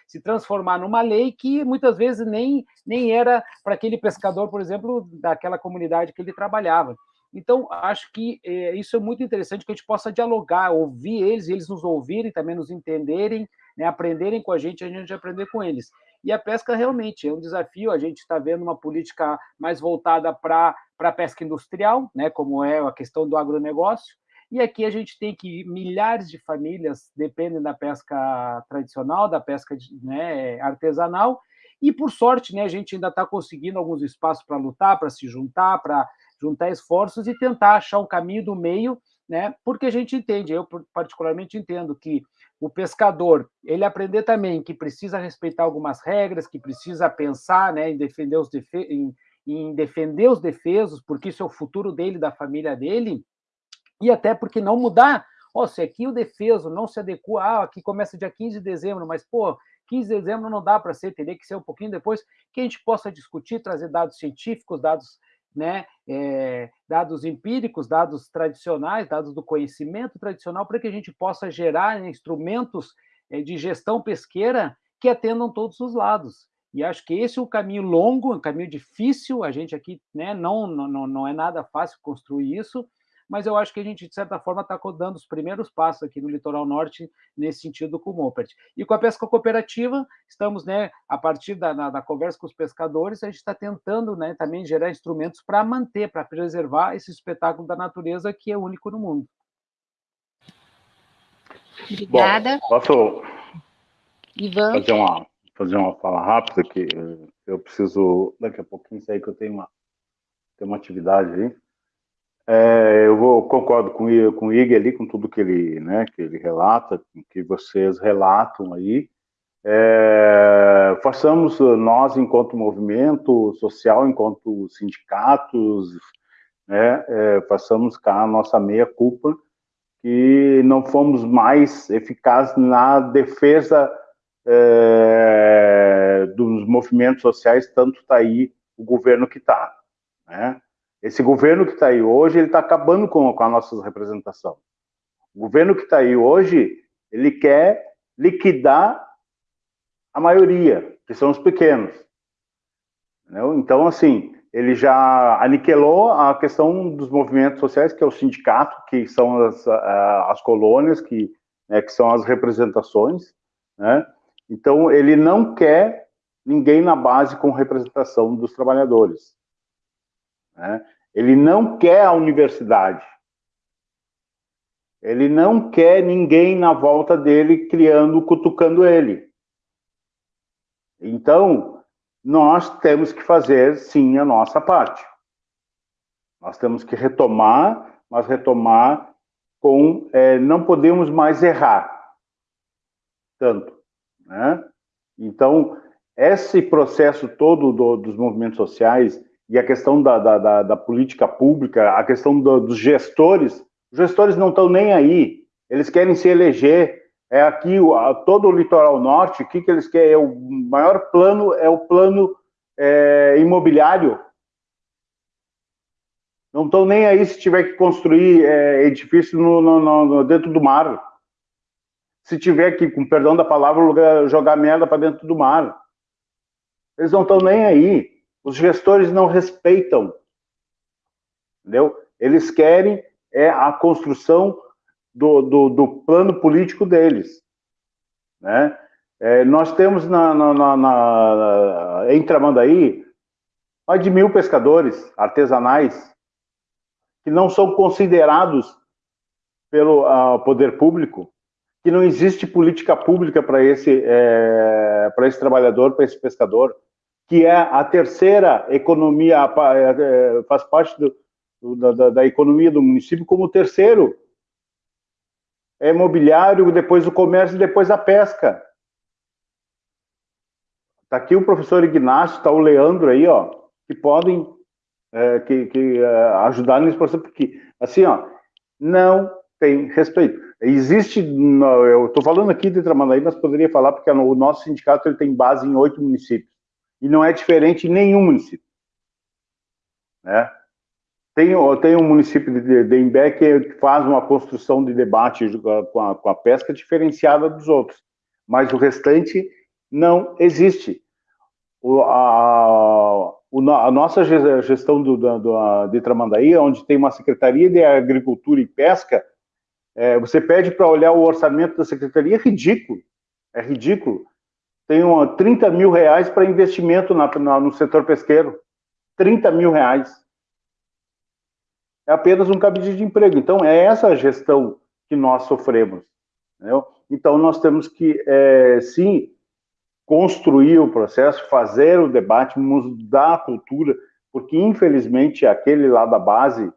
S4: se transformar numa lei que muitas vezes nem, nem era para aquele pescador, por exemplo, daquela comunidade que ele trabalhava. Então, acho que é, isso é muito interessante que a gente possa dialogar, ouvir eles, eles nos ouvirem, também nos entenderem, né, aprenderem com a gente, a gente aprender com eles. E a pesca realmente é um desafio, a gente está vendo uma política mais voltada para a pesca industrial, né, como é a questão do agronegócio, e aqui a gente tem que milhares de famílias dependem da pesca tradicional, da pesca né, artesanal, e por sorte, né, a gente ainda está conseguindo alguns espaços para lutar, para se juntar, para juntar esforços e tentar achar um caminho do meio, né? Porque a gente entende, eu particularmente entendo que o pescador, ele aprender também que precisa respeitar algumas regras, que precisa pensar, né, em defender os em, em defender os defesos, porque isso é o futuro dele, da família dele, e até porque não mudar. Oh, se aqui o defeso não se adequa, ah, aqui começa dia 15 de dezembro, mas, pô, 15 de dezembro não dá para ser, teria que ser um pouquinho depois, que a gente possa discutir, trazer dados científicos, dados né, é, dados empíricos, dados tradicionais, dados do conhecimento tradicional, para que a gente possa gerar instrumentos é, de gestão pesqueira que atendam todos os lados. E acho que esse é um caminho longo, um caminho difícil, a gente aqui né, não, não, não é nada fácil construir isso, mas eu acho que a gente, de certa forma, está dando os primeiros passos aqui no litoral norte nesse sentido com o Mopert. E com a pesca cooperativa, estamos, né, a partir da, na, da conversa com os pescadores, a gente está tentando né, também gerar instrumentos para manter, para preservar esse espetáculo da natureza que é único no mundo.
S5: Obrigada. Bom, posso Ivan. fazer uma fazer uma fala rápida que eu preciso daqui a pouquinho sair que eu tenho uma tenho uma atividade aí. É, eu vou, concordo com, com o Ig ali, com tudo que ele, né, que ele relata, que vocês relatam aí. É, façamos nós, enquanto movimento social, enquanto sindicatos, né, é, façamos cá a nossa meia-culpa, que não fomos mais eficazes na defesa é, dos movimentos sociais, tanto está aí o governo que está. Né? Esse governo que está aí hoje, ele está acabando com, com a nossa representação. O governo que está aí hoje, ele quer liquidar a maioria, que são os pequenos. Entendeu? Então, assim, ele já aniquilou a questão dos movimentos sociais, que é o sindicato, que são as, as colônias, que, né, que são as representações, né? Então, ele não quer ninguém na base com representação dos trabalhadores. Né? Ele não quer a universidade. Ele não quer ninguém na volta dele criando, cutucando ele. Então, nós temos que fazer, sim, a nossa parte. Nós temos que retomar, mas retomar com... É, não podemos mais errar tanto, né? Então, esse processo todo do, dos movimentos sociais e a questão da, da, da, da política pública, a questão do, dos gestores, os gestores não estão nem aí, eles querem se eleger, é aqui todo o litoral norte, o que, que eles querem? É o maior plano é o plano é, imobiliário. Não estão nem aí se tiver que construir é, edifício no, no, no, dentro do mar. Se tiver que, com perdão da palavra, jogar merda para dentro do mar. Eles não estão nem aí. Os gestores não respeitam. Entendeu? Eles querem é a construção do, do, do plano político deles. Né? É, nós temos na, na, na, na, em Tramandaí mais de mil pescadores artesanais que não são considerados pelo uh, poder público, que não existe política pública para esse, é, esse trabalhador, para esse pescador, que é a terceira economia, é, faz parte do, da, da economia do município como terceiro é imobiliário, depois o comércio e depois a pesca. Está aqui o professor Ignacio, está o Leandro aí, ó, que podem é, que, que é, ajudar nesse processo, porque, assim, ó, não tem respeito. Existe, eu estou falando aqui de Tramandaí, mas poderia falar porque o nosso sindicato ele tem base em oito municípios, e não é diferente em nenhum município. Né? Tem, tem um município de, de Imbé que faz uma construção de debate com a, com a pesca diferenciada dos outros, mas o restante não existe. O, a, a, nossa gestão do, do, de Tramandaí, onde tem uma Secretaria de Agricultura e Pesca, é, você pede para olhar o orçamento da Secretaria, é ridículo, é ridículo. Tem uma, 30 mil reais para investimento na, na, no setor pesqueiro, 30 mil reais é apenas um cabide de emprego. Então, é essa gestão que nós sofremos. Entendeu? Então, nós temos que, é, sim, construir o processo, fazer o debate, mudar a cultura, porque, infelizmente, aquele lá da base,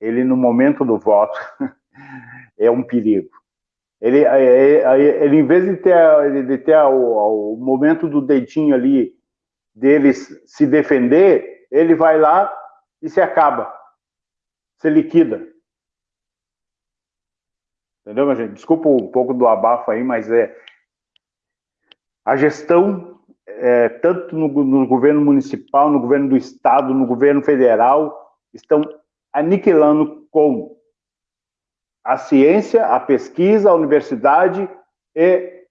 S5: ele, no momento do voto, é um perigo. Ele, é, é, é, ele em vez de ter, de ter o, o momento do dedinho ali, deles se defender, ele vai lá e se acaba você liquida. Entendeu, minha gente? Desculpa um pouco do abafo aí, mas é a gestão, é, tanto no, no, governo municipal, no governo do estado, no governo federal, estão aniquilando com a ciência, a pesquisa, a universidade e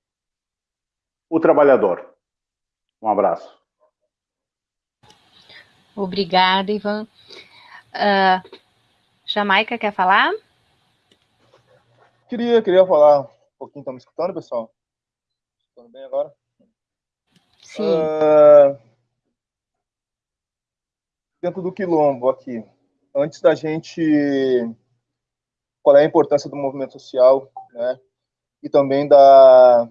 S5: o trabalhador. Um abraço.
S1: Obrigada, Ivan. Uh, Jamaica quer falar?
S7: Queria, queria falar um pouquinho. Estão me escutando, pessoal? Escutando bem agora?
S1: Sim. Uh,
S7: dentro do quilombo aqui, antes da gente qual é a importância do movimento social, né? E também da,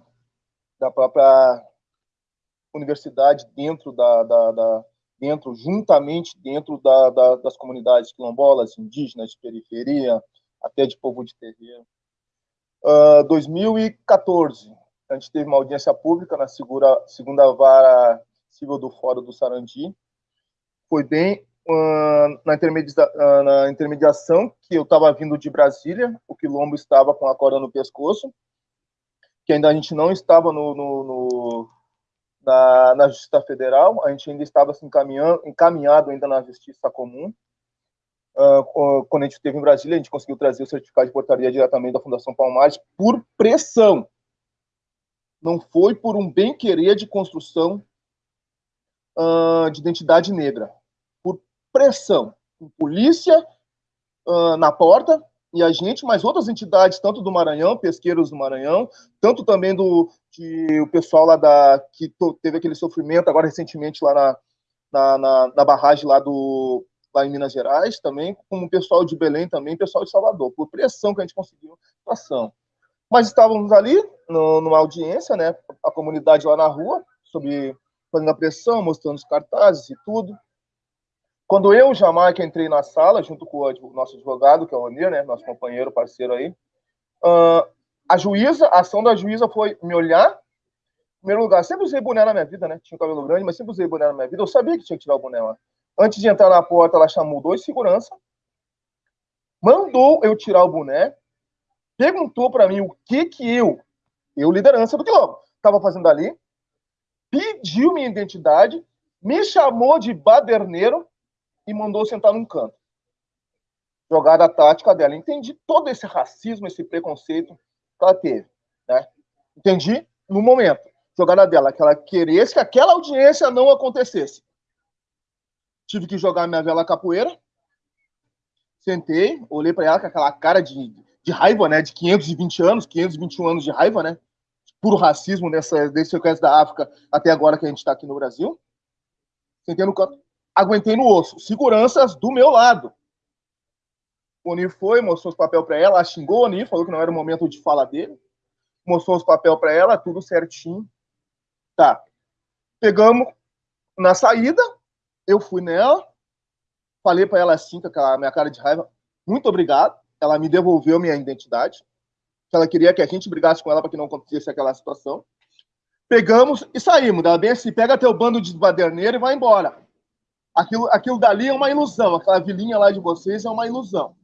S7: da própria universidade dentro da, da, da, dentro, juntamente dentro da, da, das comunidades quilombolas, indígenas, de periferia, até de povo de terreiro. Uh, 2014, a gente teve uma audiência pública na segura, segunda vara civil do Fórum do Sarandi. Foi bem na, intermedia, uh, na intermediação que eu estava vindo de Brasília, o quilombo estava com a corda no pescoço, que ainda a gente não estava no, no, no na, na Justiça Federal, a gente ainda estava se encaminhando, encaminhado ainda na Justiça Comum, uh, quando a gente esteve em Brasília, a gente conseguiu trazer o certificado de portaria diretamente da Fundação Palmares por pressão. Não foi por um bem-querer de construção uh, de identidade negra. Pressão. Com polícia uh, na porta e a gente, mas outras entidades, tanto do Maranhão, pesqueiros do Maranhão, tanto também do de, o pessoal lá da que teve aquele sofrimento agora recentemente lá na, na, na, na barragem lá do lá em Minas Gerais também, como o pessoal de Belém também, pessoal de Salvador, por pressão que a gente conseguiu ação. Mas estávamos ali no, numa audiência, né, a comunidade lá na rua, sobre fazendo a pressão, mostrando os cartazes e tudo. Quando eu, Jamaica, entrei na sala, junto com o nosso advogado, que é o Onir, né, nosso companheiro, parceiro aí, uh, a juíza, a ação da juíza foi me olhar. Em primeiro lugar, sempre usei boné na minha vida, né? Tinha o cabelo grande, mas sempre usei boné na minha vida. Eu sabia que tinha que tirar o boné lá. Antes de entrar na porta, ela chamou dois segurança, mandou eu tirar o boné, perguntou para mim o que que eu, eu liderança do quilombo, estava fazendo ali, pediu minha identidade, me chamou de baderneiro e mandou sentar num canto. Jogada tática dela. Entendi todo esse racismo, esse preconceito que ela teve. Né? Entendi no momento. Jogada dela, que ela queresse que aquela audiência não acontecesse. Tive que jogar minha vela capoeira. Sentei, olhei para ela com aquela cara de, de raiva, né? De 520 anos, 521 anos de raiva, né? Puro racismo nessa, desse sequestro da África até agora que a gente está aqui no Brasil. Sentei no canto aguentei no osso. Seguranças do meu lado. O Oni foi, mostrou os papéis para ela, xingou o Oni, falou que não era o momento de falar dele. Mostrou os papéis para ela, tudo certinho. Tá. Pegamos na saída, eu fui nela, falei para ela assim, com aquela minha cara de raiva, muito obrigado. Ela me devolveu minha identidade. Ela queria que a gente brigasse com ela para que não acontecesse aquela situação. Pegamos e saímos. Ela bem assim, pega teu bando de baderneiro e vai embora. Aquilo, aquilo dali é uma ilusão, aquela vilinha lá de vocês é uma ilusão.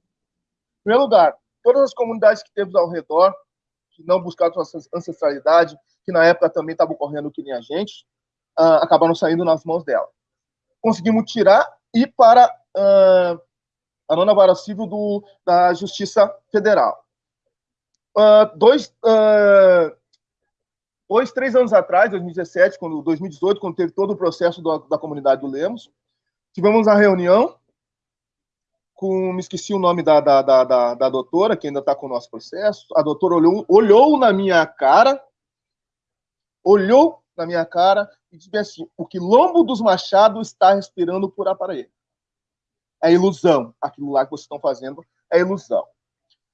S7: Em primeiro lugar, todas as comunidades que temos ao redor, que não buscaram sua ancestralidade, que na época também estavam correndo que nem a gente, uh, acabaram saindo nas mãos dela. Conseguimos tirar e para uh, a nona vara civil do, da Justiça Federal. Uh, dois, dois, três anos atrás, 2017, quando, 2018, quando teve todo o processo do, da comunidade do Lemos, Tivemos a reunião com, me esqueci o nome da, da, da, da, da doutora, que ainda está com o nosso processo. A doutora olhou, olhou na minha cara, olhou na minha cara e disse assim: o quilombo dos machados está respirando por aparelho. É ilusão. Aquilo lá que vocês estão fazendo é ilusão.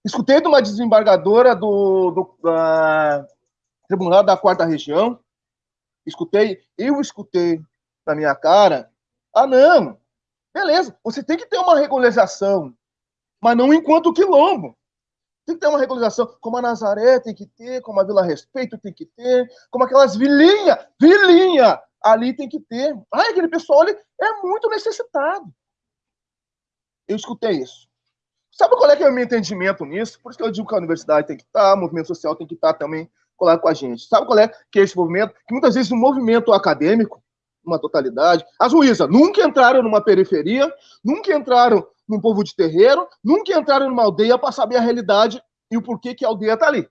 S7: Escutei de uma desembargadora do, do da Tribunal da Quarta Região. Escutei, eu escutei na minha cara ah, não. Beleza, você tem que ter uma regularização, mas não enquanto quilombo. Tem que ter uma regularização, como a Nazaré tem que ter, como a Vila Respeito tem que ter, como aquelas vilinhas, vilinha, ali tem que ter. Ai, aquele pessoal ali é muito necessitado. Eu escutei isso. Sabe qual é que é o meu entendimento nisso? Por isso que eu digo que a universidade tem que estar, o movimento social tem que estar também colar com a gente. Sabe qual é que é esse movimento? Que muitas vezes o movimento acadêmico, uma totalidade. As juízas nunca entraram numa periferia, nunca entraram num povo de terreiro, nunca entraram numa aldeia para saber a realidade e o porquê que a aldeia está ali.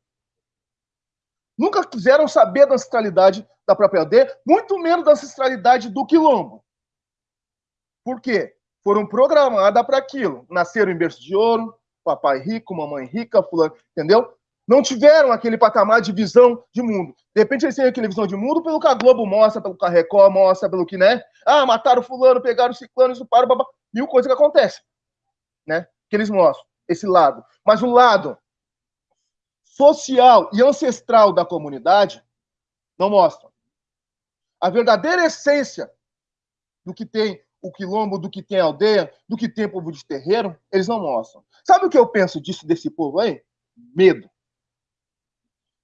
S7: Nunca quiseram saber da ancestralidade da própria aldeia, muito menos da ancestralidade do quilombo. Por quê? Foram programadas para aquilo. Nasceram em berço de ouro, papai rico, mamãe rica, fulano, entendeu? Não tiveram aquele patamar de visão de mundo. De repente eles têm aquela visão de mundo pelo que a Globo mostra, pelo que a Record mostra, pelo que, né? Ah, mataram fulano, pegaram ciclano, para babá. Mil coisas que acontecem, né? Que eles mostram, esse lado. Mas o lado social e ancestral da comunidade não mostram. A verdadeira essência do que tem o quilombo, do que tem a aldeia, do que tem povo de terreiro, eles não mostram. Sabe o que eu penso disso, desse povo aí? Medo.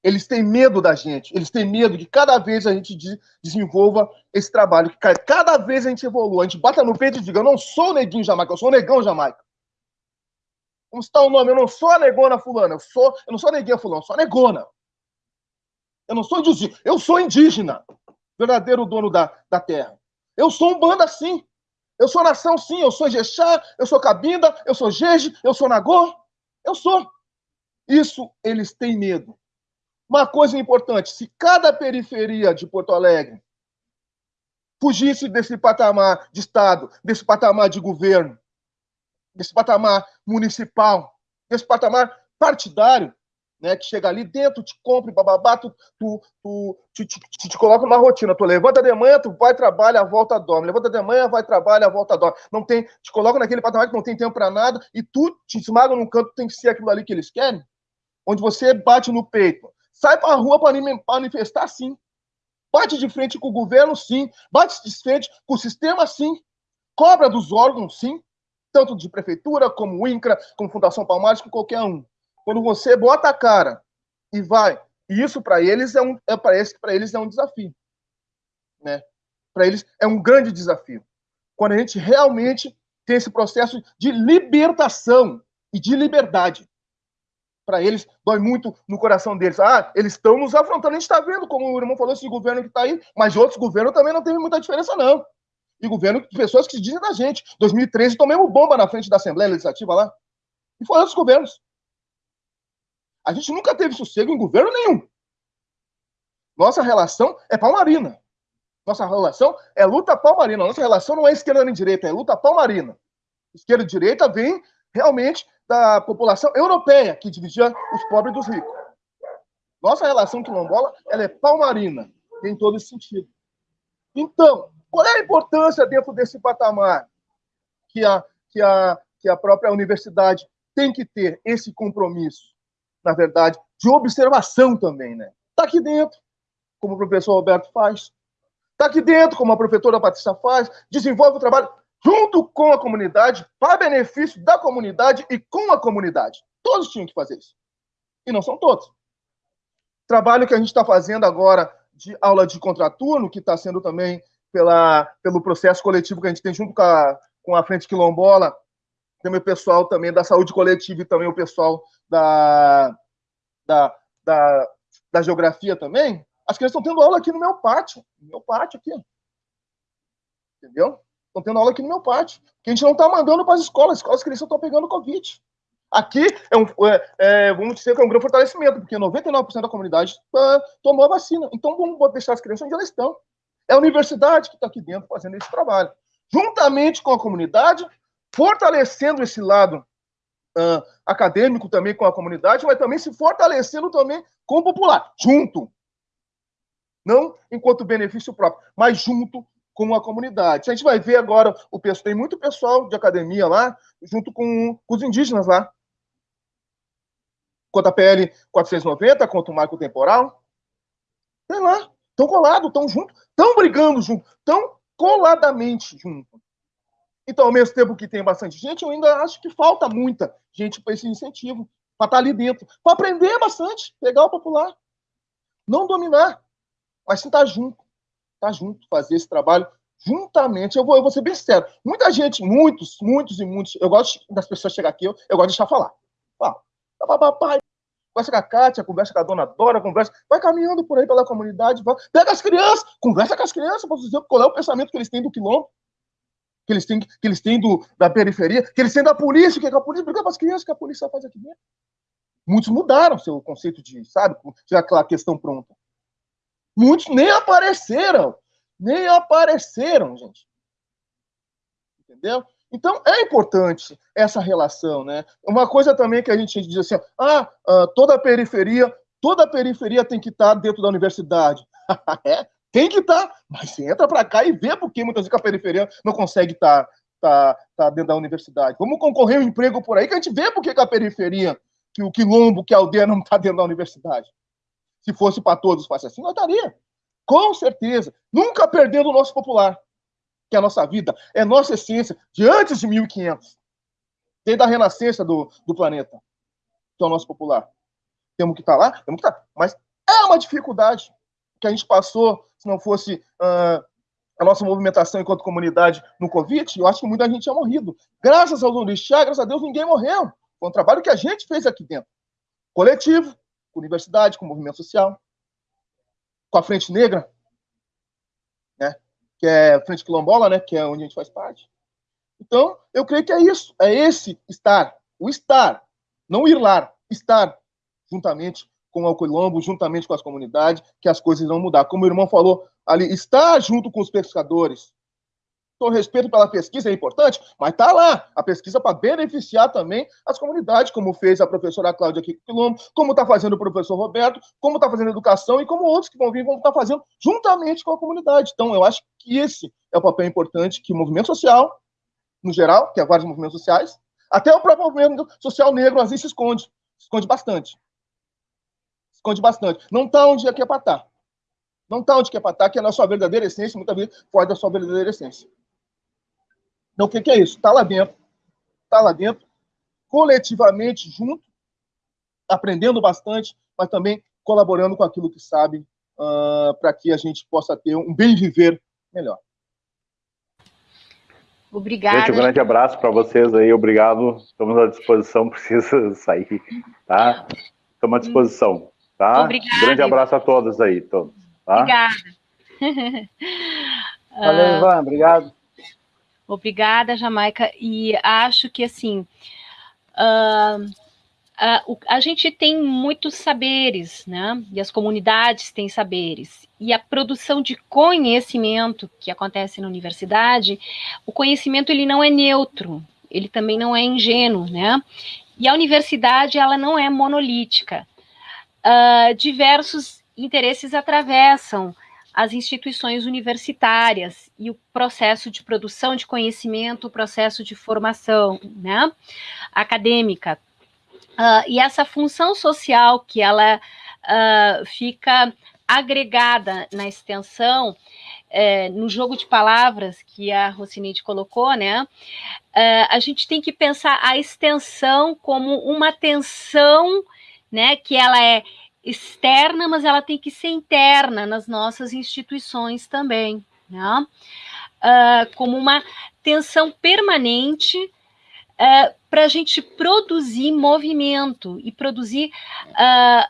S7: Eles têm medo da gente, eles têm medo que cada vez a gente desenvolva esse trabalho, que cada vez a gente evolua, a gente bata no peito e diga, eu não sou neguinho Jamaica, eu sou negão Jamaica. Como está o nome? Eu não sou a negona fulana, eu, sou, eu não sou a neguinha fulana, eu sou a negona. Eu não sou indígena, eu sou indígena, verdadeiro dono da, da terra. Eu sou um bando assim. Eu sou nação, sim. Eu sou Jexá, eu sou Cabinda, eu sou Jeje, eu sou Nagô. Eu sou. Isso eles têm medo. Uma coisa importante: se cada periferia de Porto Alegre fugisse desse patamar de Estado, desse patamar de governo, desse patamar municipal, desse patamar partidário, né, que chega ali dentro, te compra, bababá, tu, tu, tu te, te, te, te, coloca numa rotina. Tu levanta de manhã, tu vai, trabalha, volta, dorme. Levanta de manhã, vai, trabalha, volta, dorme. Não tem, te coloca naquele patamar que não tem tempo para nada e tu te esmaga num canto, tem que ser aquilo ali que eles querem, onde você bate no peito. Sai para a rua para manifestar, sim. Bate de frente com o governo, sim. Bate de frente com o sistema, sim. Cobra dos órgãos, sim. Tanto de prefeitura, como INCRA, como Fundação Palmares, com qualquer um. Quando você bota a cara e vai, e isso para eles é um, é parece para eles é um desafio, né? Para eles é um grande desafio. Quando a gente realmente tem esse processo de libertação e de liberdade. Para eles, dói muito no coração deles. Ah, eles estão nos afrontando. A gente está vendo, como o irmão falou, esse governo que está aí, mas outros governos também não teve muita diferença, não. E governo de pessoas que se dizem da gente. 2013, tomemos bomba na frente da Assembleia Legislativa lá. E foram outros governos. A gente nunca teve sossego em governo nenhum. Nossa relação é palmarina. Nossa relação é luta palmarina. Nossa relação não é esquerda nem direita, é luta palmarina. Esquerda e direita vem realmente da população europeia, que dividia os pobres dos ricos. Nossa relação quilombola ela é palmarina, em todo esse sentido. Então, qual é a importância dentro desse patamar que a, que a, que a própria universidade tem que ter esse compromisso? na verdade, de observação também, né? Está aqui dentro, como o professor Roberto faz. Está aqui dentro, como a professora Patrícia faz. Desenvolve o trabalho junto com a comunidade, para benefício da comunidade e com a comunidade. Todos tinham que fazer isso. E não são todos. Trabalho que a gente está fazendo agora de aula de contraturno, que está sendo também pela, pelo processo coletivo que a gente tem junto com a, com a Frente Quilombola, também o pessoal também da saúde coletiva e também o pessoal da, da, da, da geografia também, as crianças estão tendo aula aqui no meu pátio, no meu pátio aqui. Entendeu? Estão tendo aula aqui no meu pátio. Que a gente não está mandando para as escolas, as escolas que eles estão pegando Covid. Aqui é um, é, é, vamos dizer que é um grande fortalecimento, porque 99% da comunidade uh, tomou a vacina. Então vamos deixar as crianças onde elas estão. É a universidade que está aqui dentro fazendo esse trabalho. Juntamente com a comunidade, fortalecendo esse lado uh, acadêmico também com a comunidade, mas também se fortalecendo também com o popular, junto. Não enquanto benefício próprio, mas junto com a comunidade. A gente vai ver agora, o pessoal, tem muito pessoal de academia lá, junto com, com os indígenas lá. Quanto a PL 490, quanto o marco temporal. Tem lá, estão colados, estão juntos, estão brigando junto, estão coladamente junto. Então, ao mesmo tempo que tem bastante gente, eu ainda acho que falta muita gente para esse incentivo, para estar tá ali dentro, para aprender bastante, pegar o popular. Não dominar, mas sim estar junto. Estar tá junto, fazer esse trabalho juntamente. Eu vou, eu vou ser bem sincero. Muita gente, muitos, muitos e muitos, eu gosto das pessoas chegar aqui, eu, eu gosto de deixar falar. Fala, papai, conversa com a Kátia, conversa com a dona Dora, conversa, vai caminhando por aí pela comunidade, vai, pega as crianças, conversa com as crianças para dizer qual é o pensamento que eles têm do quilombo que eles têm, que eles têm do, da periferia, que eles têm da polícia, que, é que a polícia briga para as crianças, que a polícia faz aqui dentro. Muitos mudaram seu conceito de, sabe, já aquela questão pronta. Muitos nem apareceram, nem apareceram, gente. Entendeu? Então, é importante essa relação, né? Uma coisa também que a gente diz assim, ah, ah toda a periferia, toda a periferia tem que estar dentro da universidade. é? Tem que estar, tá, mas você entra para cá e vê porque muitas vezes a periferia não consegue estar tá, tá, tá dentro da universidade. Vamos concorrer um emprego por aí que a gente vê porque a periferia, que o quilombo, que a aldeia não está dentro da universidade. Se fosse para todos, fosse assim, nós estaria. Com certeza. Nunca perdendo o nosso popular, que é a nossa vida, é nossa essência, de antes de 1500. Desde a renascença do, do planeta, que é o nosso popular. Temos que estar tá lá, temos que estar. Tá. Mas é uma dificuldade que a gente passou, se não fosse uh, a nossa movimentação enquanto comunidade no Covid, eu acho que muita gente tinha morrido. Graças ao Orixá, graças a Deus, ninguém morreu. Foi um trabalho que a gente fez aqui dentro. Coletivo, com universidade, com movimento social, com a Frente Negra, né? que é a Frente Quilombola, né? que é onde a gente faz parte. Então, eu creio que é isso, é esse estar, o estar, não ir lá, estar juntamente com o Colombo, juntamente com as comunidades, que as coisas vão mudar. Como o irmão falou ali, estar junto com os pescadores. Então, respeito pela pesquisa é importante, mas está lá a pesquisa para beneficiar também as comunidades, como fez a professora Cláudia o Quilombo, como está fazendo o professor Roberto, como está fazendo a educação e como outros que vão vir vão estar tá fazendo juntamente com a comunidade. Então, eu acho que esse é o papel importante que o movimento social, no geral, que é vários movimentos sociais, até o próprio movimento social negro às vezes se esconde, se esconde bastante. Se esconde bastante. Não está onde é que é para estar. Tá. Não está onde é para estar, tá, que é na sua verdadeira essência, muitas vezes foge da sua verdadeira essência. Então, o que, que é isso? Está lá dentro, está lá dentro, coletivamente, junto, aprendendo bastante, mas também colaborando com aquilo que sabe, uh, para que a gente possa ter um bem viver melhor.
S1: Obrigada.
S5: Gente, um grande abraço para vocês aí, obrigado. Estamos à disposição, precisa sair, tá? Estamos à disposição, tá?
S1: Obrigada.
S5: Um grande abraço a todos aí, todos. Tá?
S1: Obrigada.
S4: Valeu, Ivan, obrigado.
S1: Obrigada, Jamaica. E acho que, assim, uh, uh, a gente tem muitos saberes, né? E as comunidades têm saberes. E a produção de conhecimento que acontece na universidade, o conhecimento ele não é neutro, ele também não é ingênuo, né? E a universidade, ela não é monolítica. Uh, diversos interesses atravessam as instituições universitárias e o processo de produção de conhecimento, o processo de formação né, acadêmica. Uh, e essa função social que ela uh, fica agregada na extensão, é, no jogo de palavras que a Rocinete colocou, né? Uh, a gente tem que pensar a extensão como uma tensão, né? Que ela é externa, mas ela tem que ser interna nas nossas instituições também, né? Uh, como uma tensão permanente uh, para a gente produzir movimento e produzir uh,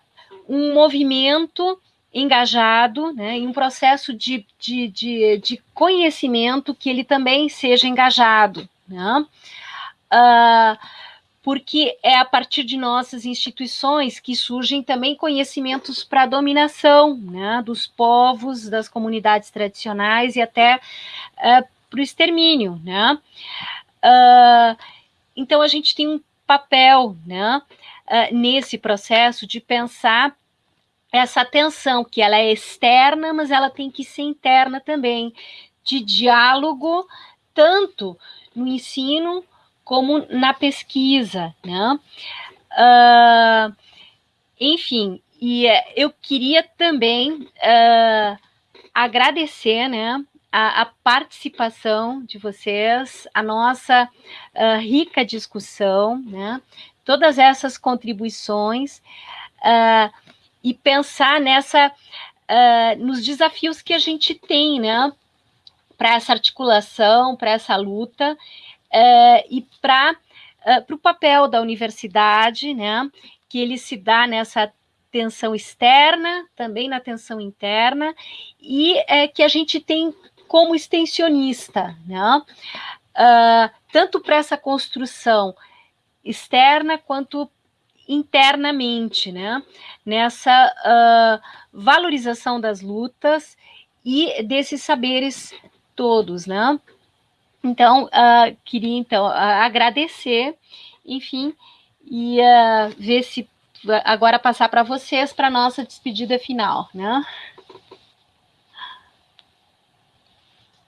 S1: um movimento engajado, né, em um processo de, de, de, de, conhecimento que ele também seja engajado. Né? Porque é a partir de nossas instituições que surgem também conhecimentos para a dominação né, dos povos, das comunidades tradicionais e até uh, para o extermínio. Né? Uh, então, a gente tem um papel né, uh, nesse processo de pensar essa tensão, que ela é externa, mas ela tem que ser interna também, de diálogo, tanto no ensino como na pesquisa, né? Uh, enfim, e uh, eu queria também uh, agradecer, né, a, a, participação de vocês, a nossa ah, rica discussão, né, todas essas contribuições e pensar nessa nos desafios que a gente tem, né, para essa articulação, para essa luta uh, e para uh, o papel da universidade, né, que ele se dá nessa tensão externa, também na tensão interna, e uh, que a gente tem como extensionista, né, tanto para essa construção externa quanto internamente, né, nessa valorização das lutas e desses saberes todos, né? Então, uh, queria então uh, agradecer, enfim, e uh, ver se agora passar para vocês para nossa despedida final, né?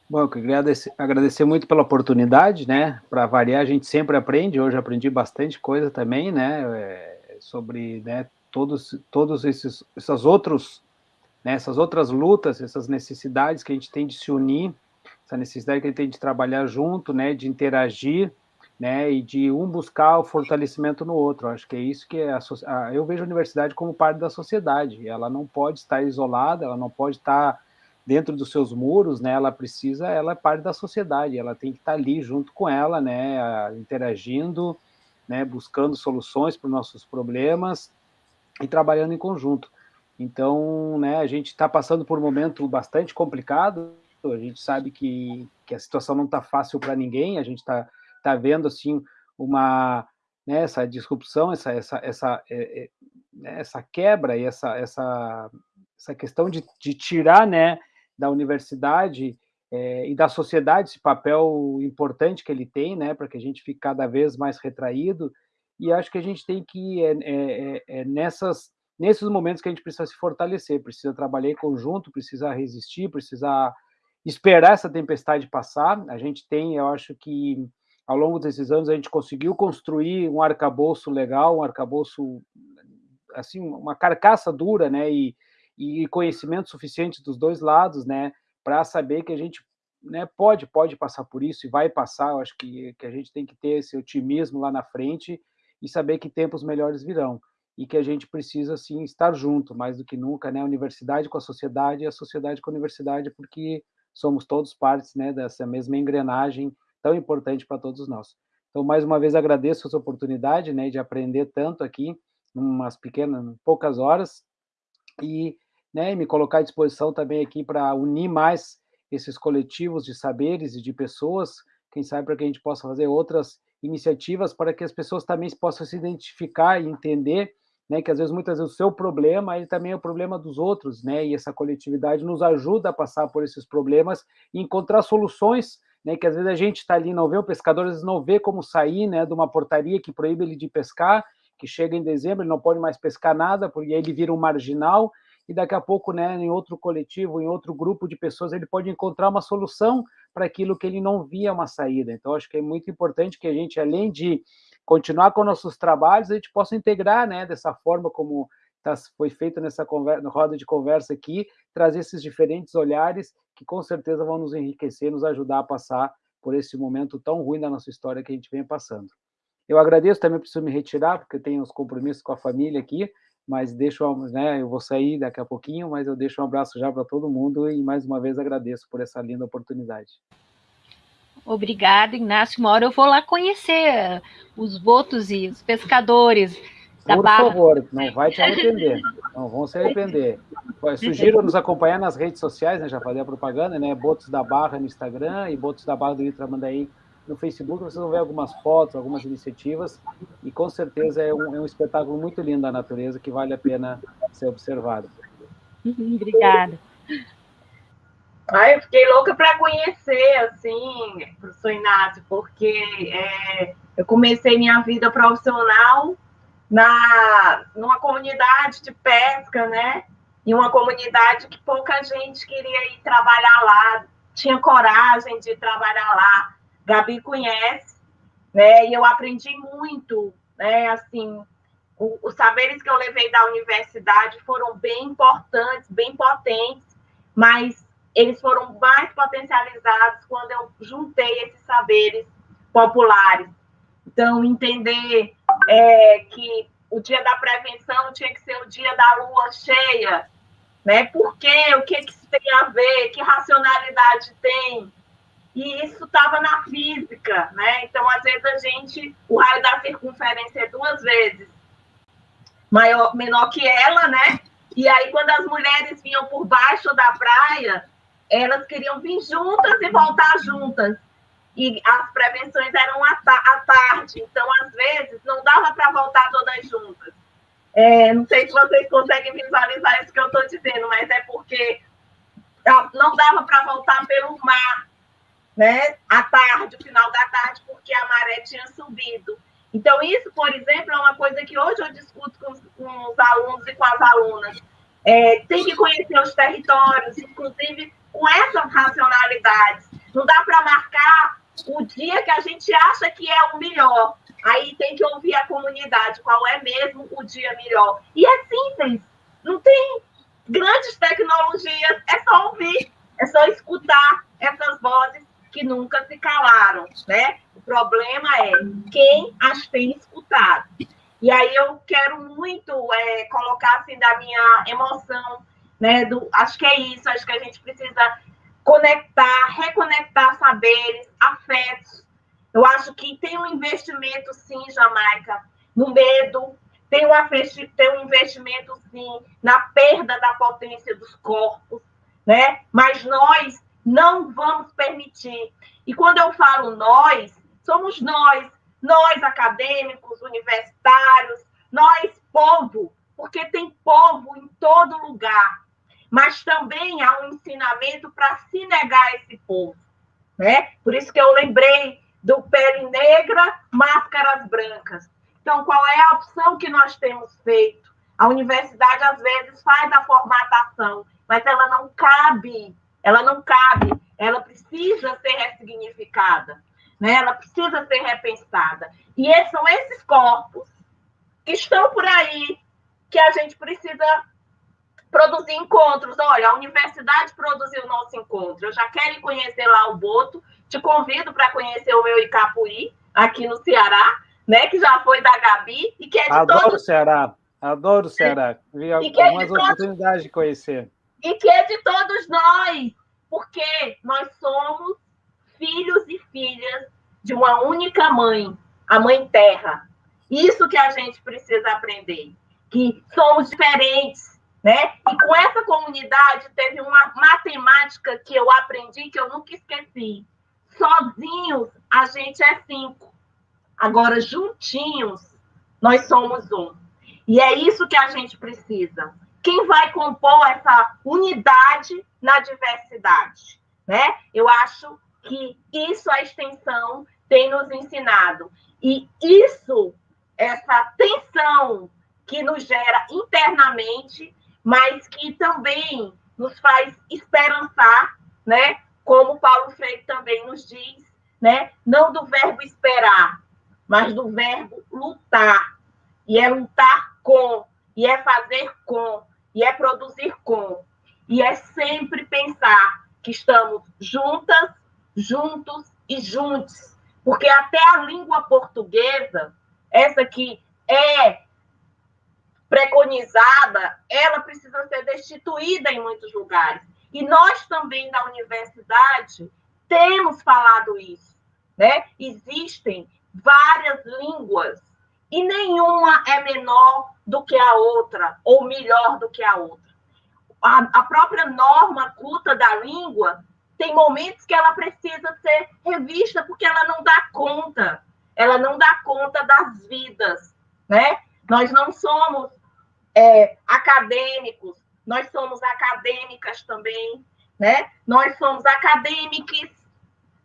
S4: Bom, eu agradecer, agradecer muito pela oportunidade, né? Para variar, a gente sempre aprende. Hoje aprendi bastante coisa também, né? É, sobre né, todos, todos esses, esses outros, né, essas outras lutas, essas necessidades que a gente tem de se unir essa necessidade que gente tem de trabalhar junto, né, de interagir, né, e de um buscar o fortalecimento no outro. Acho que é isso que é a, a, eu vejo a universidade como parte da sociedade. Ela não pode estar isolada, ela não pode estar dentro dos seus muros, né? Ela precisa, ela é parte da sociedade. Ela tem que estar ali junto com ela, né, interagindo, né, buscando soluções para os nossos problemas e trabalhando em conjunto. Então, né, a gente está passando por um momento bastante complicado, a gente sabe que, que a situação não está fácil para ninguém, a gente está tá vendo, assim, uma, né, essa disrupção, essa, essa, essa, é, é, né, essa quebra e essa, essa, essa questão de, de tirar, né, da universidade é, e da sociedade esse papel importante que ele tem, né, para que a gente fique cada vez mais retraído, e acho que a gente tem que, é, é, é, nessas, nesses momentos que a gente precisa se fortalecer, precisa trabalhar em conjunto, precisa resistir, precisa esperar essa tempestade passar. A gente tem, eu acho que ao longo desses anos a gente conseguiu construir um arcabouço legal, um arcabouço assim, uma carcaça dura, né, e, e conhecimento suficiente dos dois lados, né, para saber que a gente né, pode pode passar por isso e vai passar. Eu acho que, que a gente tem que ter esse otimismo lá na frente e saber que tempos melhores virão e que a gente precisa sim estar junto mais do que nunca, né, a universidade com a sociedade e a sociedade com a universidade, porque somos todos partes, né, dessa mesma engrenagem tão importante para todos nós. Então, mais uma vez, agradeço essa oportunidade né, de aprender tanto aqui, umas pequenas, poucas horas, e né, me colocar à disposição também aqui para unir mais esses coletivos de saberes e de pessoas, quem sabe para que a gente possa fazer outras iniciativas para que as pessoas também possam se identificar e entender né, que às vezes, muitas vezes, o seu problema ele também é o problema dos outros, né, e essa coletividade nos ajuda a passar por esses problemas e encontrar soluções né, que às vezes a gente está ali não vê, o pescador às vezes não vê como sair né, de uma portaria que proíbe ele de pescar, que chega em dezembro, ele não pode mais pescar nada, porque ele vira um marginal, e daqui a pouco, né, em outro coletivo, em outro grupo de pessoas, ele pode encontrar uma solução para aquilo que ele não via uma saída. Então, acho que é muito importante que a gente, além de continuar com nossos trabalhos, a gente possa integrar, né, dessa forma como tá, foi feito nessa conversa, roda de conversa aqui, trazer esses diferentes olhares que com certeza vão nos enriquecer, nos ajudar a passar por esse momento tão ruim da nossa história que a gente vem passando. Eu agradeço, também preciso me retirar, porque tenho os compromissos com a família aqui, mas deixo, né, eu vou sair daqui a pouquinho, mas eu deixo um abraço já para todo mundo e mais uma vez agradeço por essa linda oportunidade.
S1: Obrigada, Inácio. Uma hora eu vou lá conhecer os votos e os pescadores
S4: da Por Barra. favor, não vai te arrepender. Não vão se arrepender. Sugiro nos acompanhar nas redes sociais, né? Já falei a propaganda, né? Botos da Barra no Instagram e Botos da Barra do Rio Tramandaí no Facebook. Vocês vão ver algumas fotos, algumas iniciativas e com certeza é um, é um espetáculo muito lindo da natureza que vale a pena ser observado.
S1: Obrigada.
S2: Ai, eu fiquei louca para conhecer, assim, professor Inácio, porque é, eu comecei minha vida profissional na, numa comunidade de pesca, né? Em uma comunidade que pouca gente queria ir trabalhar lá, tinha coragem de trabalhar lá. Gabi conhece, né? E eu aprendi muito, né? Assim, o, os saberes que eu levei da universidade foram bem importantes, bem potentes, mas eles foram mais potencializados quando eu juntei esses saberes populares. Então, entender é, que o dia da prevenção tinha que ser o dia da lua cheia, né? Por quê? O que, que isso tem a ver? Que racionalidade tem? E isso estava na física, né? Então, às vezes, a gente, o raio da circunferência é duas vezes maior, menor que ela, né? E aí, quando as mulheres vinham por baixo da praia, elas queriam vir juntas e voltar juntas. E as prevenções eram à, tarde, então, às vezes, não dava para voltar todas juntas. É, não sei se vocês conseguem visualizar isso que eu estou dizendo, mas é porque não dava para voltar pelo mar, né? À tarde, o final da tarde, porque a maré tinha subido. Então, isso, por exemplo, é uma coisa que hoje eu discuto com, com os alunos e com as alunas. É, tem que conhecer os territórios, inclusive com essas racionalidades. Não dá para marcar o dia que a gente acha que é o melhor. Aí tem que ouvir a comunidade, qual é mesmo o dia melhor. E é simples, não tem grandes tecnologias, é só ouvir, é só escutar essas vozes que nunca se calaram, né? O problema é quem as tem escutado. E aí eu quero muito é, colocar assim da minha emoção né? Do, acho que é isso, acho que a gente precisa conectar, reconectar saberes, afetos. Eu acho que tem um investimento, sim, Jamaica, no medo, tem um, tem um investimento, sim, na perda da potência dos corpos, né? Mas nós Não vamos permitir. E quando eu falo nós, somos nós, nós acadêmicos, universitários, nós povo, porque tem povo em todo lugar. Mas também há um ensinamento para se negar esse povo. Né? Por isso que eu lembrei do pele negra, máscaras brancas. Então, qual é a opção que nós temos feito? A universidade, às vezes, faz a formatação, mas ela não cabe, ela não cabe, ela precisa ser ressignificada, né? ela precisa ser repensada. E são esses corpos que estão por aí, que a gente precisa produzir encontros. Olha, a universidade produziu o nosso encontro. Eu já quero conhecer lá o Boto. Te convido para conhecer o meu Icapuí, aqui no Ceará, né? Que já foi da Gabi e que é de
S4: Adoro
S2: todos...
S4: o Ceará. Adoro o Ceará. Vi algumas é oportunidades de conhecer.
S2: E que é de todos nós, porque nós somos filhos e filhas de uma única mãe, a Mãe Terra. Isso que a gente precisa aprender, que somos diferentes, né? E com essa comunidade teve uma matemática que eu aprendi que eu nunca esqueci. Sozinhos a gente é cinco. Agora juntinhos nós somos um. E é isso que a gente precisa. Quem vai compor essa unidade na diversidade, né? Eu acho que isso a extensão tem nos ensinado. E isso, essa tensão que nos gera internamente, mas que também nos faz esperançar, né? Como Paulo Freire também nos diz, né? Não do verbo esperar, mas do verbo lutar. E é lutar com, e é fazer com, e é produzir com. E é sempre pensar que estamos juntas, juntos e juntos. Porque até a língua portuguesa, essa que é preconizada, ela precisa ser destituída em muitos lugares. E nós também da universidade temos falado isso, né? Existem várias línguas e nenhuma é menor do que a outra ou melhor do que a outra. A, a própria norma culta da língua tem momentos que ela precisa ser revista porque ela não dá conta, ela não dá conta das vidas, né? Nós não somos é, acadêmicos, nós somos acadêmicas também, né? Nós somos acadêmicos,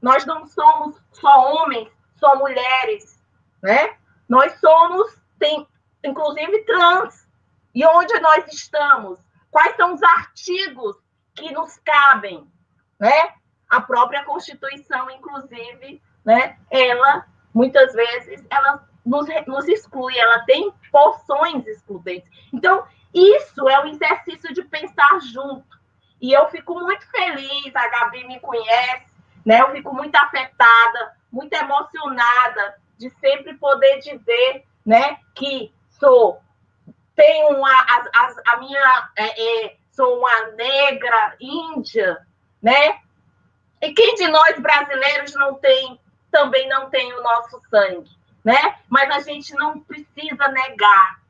S2: nós não somos só homens, só mulheres, né? Nós somos, tem, inclusive, trans. E onde nós estamos? Quais são os artigos que nos cabem, né? A própria Constituição, inclusive, né? Ela, muitas vezes, ela nos, nos exclui, ela tem porções excludentes. Então, isso é um exercício de pensar junto. E eu fico muito feliz, a Gabi me conhece, né? Eu fico muito afetada, muito emocionada de sempre poder dizer, né, que sou tenho uma a, a, a minha é, é, sou uma negra índia, né? E quem de nós brasileiros não tem também não tem o nosso sangue? Né? Mas a gente não precisa negar,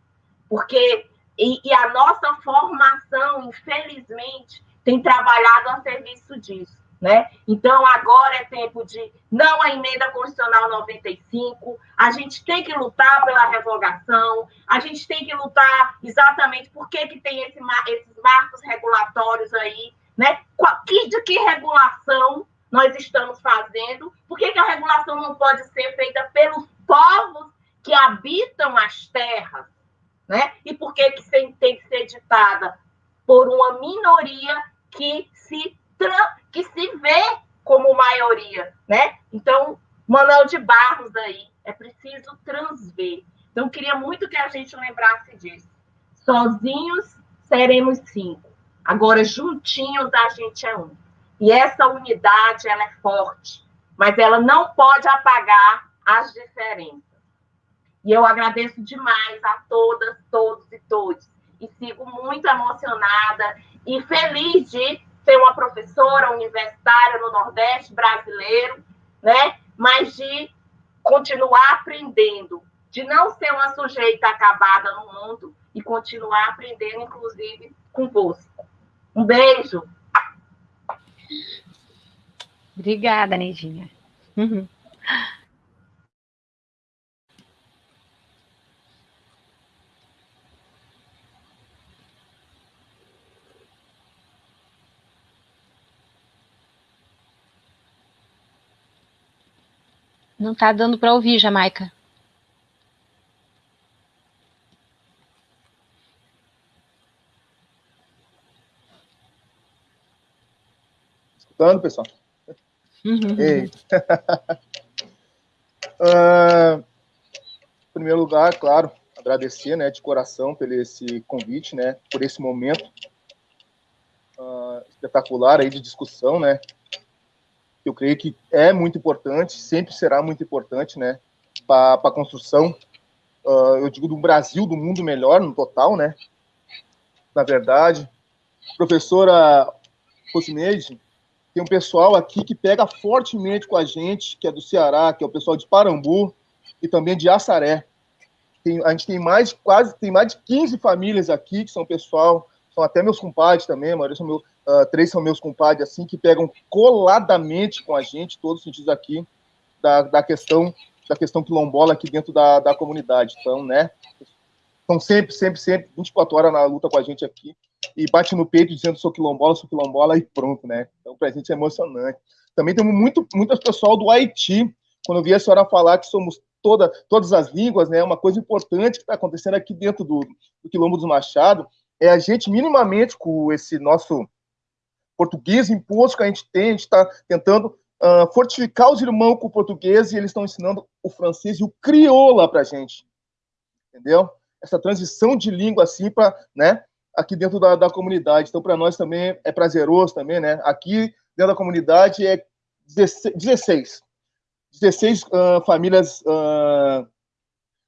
S2: porque e, e, a nossa formação, infelizmente, tem trabalhado a serviço disso, né? Então agora é tempo de não a emenda constitucional 95, a gente tem que lutar pela revogação, a gente tem que lutar exatamente por que, que tem esse, esses marcos regulatórios aí, né? De que regulação nós estamos fazendo? Por que, que a regulação não pode ser feita pelos povos que habitam as terras, né? E por que, que tem que ser ditada? Por uma minoria que se, que se vê como maioria, né? Então, Manuel de Barros aí, é preciso transver. Então, queria muito que a gente lembrasse disso. Sozinhos seremos cinco. Agora, juntinhos, a gente é um. E essa unidade, ela é forte, mas ela não pode apagar as diferenças. E eu agradeço demais a todas, todos e todos. E sigo muito emocionada e feliz de ser uma professora universitária no Nordeste brasileiro, né? Mas de continuar aprendendo, de não ser uma sujeita acabada no mundo e continuar aprendendo, inclusive, convosco. Um beijo.
S1: Obrigada, Neidinha. Uhum. Não está dando para ouvir, Jamaica.
S7: Escutando, pessoal? Uhum. Ei. uh, em primeiro lugar, claro, agradecer, né, de coração pelo esse convite, né, por esse momento uh, espetacular aí de discussão, né, eu creio que é muito importante, sempre será muito importante, né, para a construção, uh, eu digo, do Brasil, do mundo melhor no total, né, na verdade. Professora Rosineide, tem um pessoal aqui que pega fortemente com a gente, que é do Ceará, que é o pessoal de Parambu e também de Assaré. Tem, a gente tem mais quase tem mais de 15 famílias aqui que são pessoal, são até meus compadres também, a maioria são meus, uh, três são meus compadres, assim, que pegam coladamente com a gente, todos os sentidos aqui, da, da questão da questão quilombola aqui dentro da, da comunidade. Então, né, estão sempre, sempre, sempre, 24 horas na luta com a gente aqui, e bate no peito dizendo sou quilombola, sou quilombola, e pronto, né? Então, pra gente é emocionante. Também temos muito, muitas pessoal do Haiti, quando eu vi a senhora falar que somos toda, todas as línguas, né, uma coisa importante que está acontecendo aqui dentro do, do Quilombo dos Machado, é a gente minimamente com esse nosso português imposto que a gente tem, a gente está tentando uh, fortificar os irmãos com o português e eles estão ensinando o francês e o crioula para a gente, entendeu? Essa transição de língua assim para, né, aqui dentro da, da comunidade. Então, para nós também é prazeroso também, né? Aqui dentro da comunidade é 16, 16 uh, famílias uh,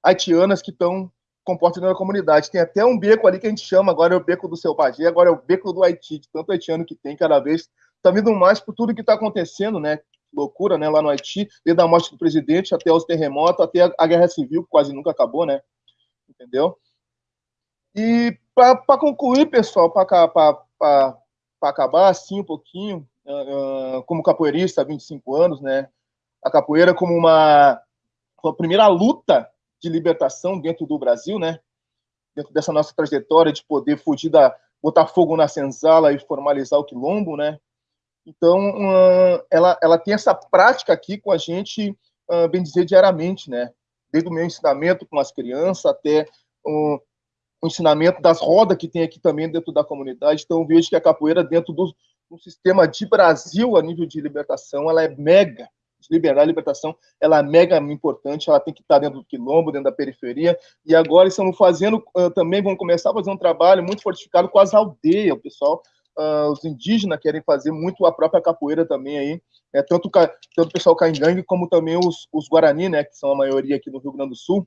S7: haitianas que estão comporta na comunidade. Tem até um beco ali que a gente chama, agora é o beco do seu Bagé, agora é o beco do Haiti, de tanto haitiano que tem cada vez. Está vindo mais por tudo que está acontecendo, né? Loucura, né? Lá no Haiti, desde a morte do presidente até os terremotos, até a guerra civil, que quase nunca acabou, né? Entendeu? E para concluir, pessoal, para acabar assim um pouquinho, uh, como capoeirista há 25 anos, né? A capoeira como uma, uma primeira luta de libertação dentro do Brasil, né? Dentro dessa nossa trajetória de poder fugir da botar fogo na senzala e formalizar o quilombo, né? Então, uh, ela, ela tem essa prática aqui com a gente, uh, bem dizer, diariamente, né? Desde o meu ensinamento com as crianças até o ensinamento das rodas que tem aqui também dentro da comunidade. Então, vejo que a capoeira, dentro do, do sistema de Brasil, a nível de libertação, ela é mega liberdade e libertação, ela é mega importante, ela tem que estar dentro do quilombo, dentro da periferia, e agora estamos fazendo, uh, também vamos começar a fazer um trabalho muito fortificado com as aldeias, o pessoal, uh, os indígenas querem fazer muito a própria capoeira também aí, é, tanto, tanto o pessoal caingangue como também os, os Guarani, né, que são a maioria aqui no Rio Grande do Sul,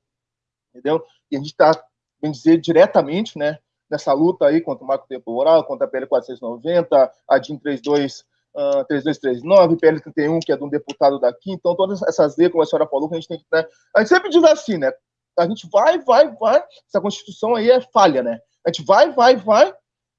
S7: entendeu? E a gente está, bem dizer, diretamente, né, nessa luta aí contra o marco temporal, contra a PL 490, a DIN 32 uh, 3239, PL31, que é de um deputado daqui. Então, todas essas leis, como a senhora falou, que a gente tem que. Né, a gente sempre diz assim, né? A gente vai, vai, vai. Essa Constituição aí é falha, né? A gente vai, vai, vai.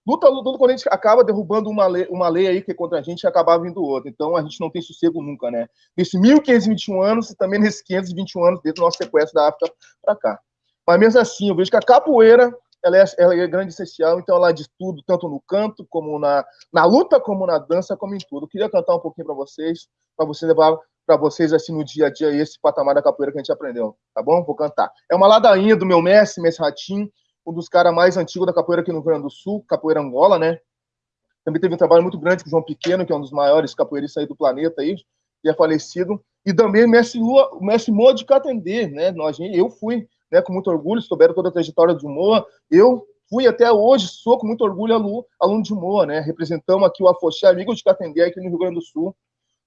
S7: Luta, luta, quando a gente acaba derrubando uma lei, uma lei aí que é contra a gente e acaba vindo outra. Então, a gente não tem sossego nunca, né? Nesse 1521 anos e também nesses 521 anos desde o nosso sequestro da África para cá. Mas mesmo assim, eu vejo que a capoeira ela é, ela é grande essencial, então ela diz tudo, tanto no canto, como na, na luta, como na dança, como em tudo. Eu queria cantar um pouquinho para vocês, para você levar para vocês assim no dia a dia esse patamar da capoeira que a gente aprendeu, tá bom? Vou cantar. É uma ladainha do meu mestre, mestre Ratim, um dos caras mais antigos da capoeira aqui no Rio Grande do Sul, capoeira Angola, né? Também teve um trabalho muito grande com o João Pequeno, que é um dos maiores capoeiristas aí do planeta aí, e é falecido. E também mestre Lua, mestre Moa de Catendê, né? Nós, eu fui né, com muito orgulho, souberam toda a trajetória de Moa. Eu fui até hoje, sou com muito orgulho aluno, aluno de Moa, né? Representamos aqui o Afoxé, amigo de Catendê, aqui no Rio Grande do Sul,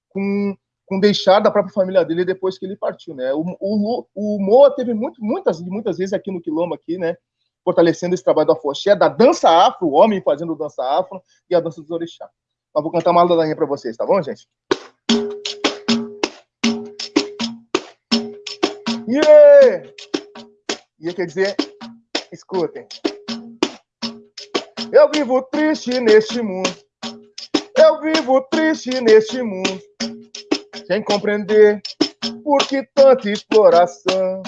S7: com, com deixar da própria família dele depois que ele partiu, né? O, o, o Moa teve muito, muitas, muitas vezes aqui no Quilombo, aqui, né? Fortalecendo esse trabalho do Afoxé, da dança afro, o homem fazendo dança afro e a dança dos orixá. Mas vou cantar uma ladainha para vocês, tá bom, gente? Yeah! E quer dizer, escutem. Eu vivo triste neste mundo. Eu vivo triste neste mundo. sem compreender por que tanta exploração.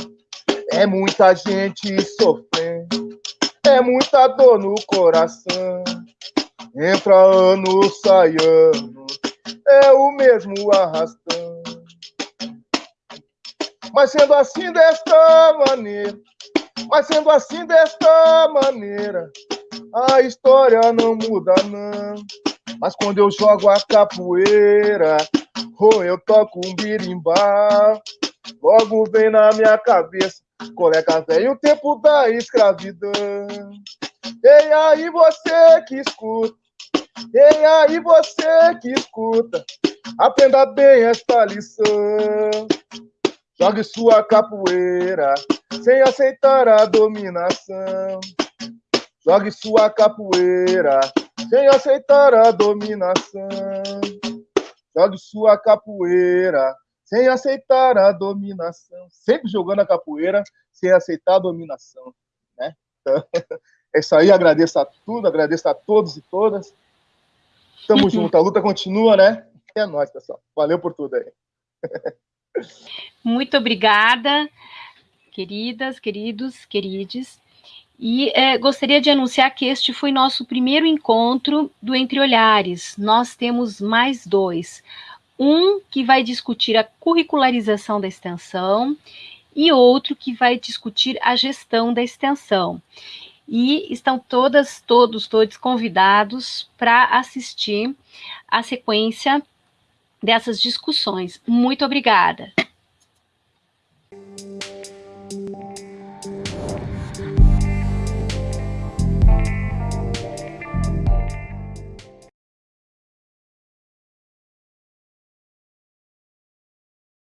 S7: É muita gente sofrendo, é muita dor no coração. Entra ano, sai ano, é o mesmo arrastão. Mas sendo assim desta maneira, mas sendo assim desta maneira, a história não muda não. Mas quando eu jogo a capoeira, ou eu toco um birimbau, logo vem na minha cabeça, colega velho, o tempo da escravidão. E aí você que escuta, e aí você que escuta, aprenda bem esta lição. Jogue sua capoeira sem aceitar a dominação. Jogue sua capoeira sem aceitar a dominação. Jogue sua capoeira sem aceitar a dominação. Sempre jogando a capoeira sem aceitar a dominação. Né? Então, é isso aí. Agradeço a tudo, agradeço a todos e todas. Tamo junto, a luta continua, né? É nóis, pessoal. Valeu por tudo aí.
S1: Muito obrigada, queridas, queridos, querides. E é, gostaria de anunciar que este foi nosso primeiro encontro do Entre Olhares. Nós temos mais dois. Um que vai discutir a curricularização da extensão e outro que vai discutir a gestão da extensão. E estão todas, todos, todos convidados para assistir a sequência dessas discussões. Muito obrigada.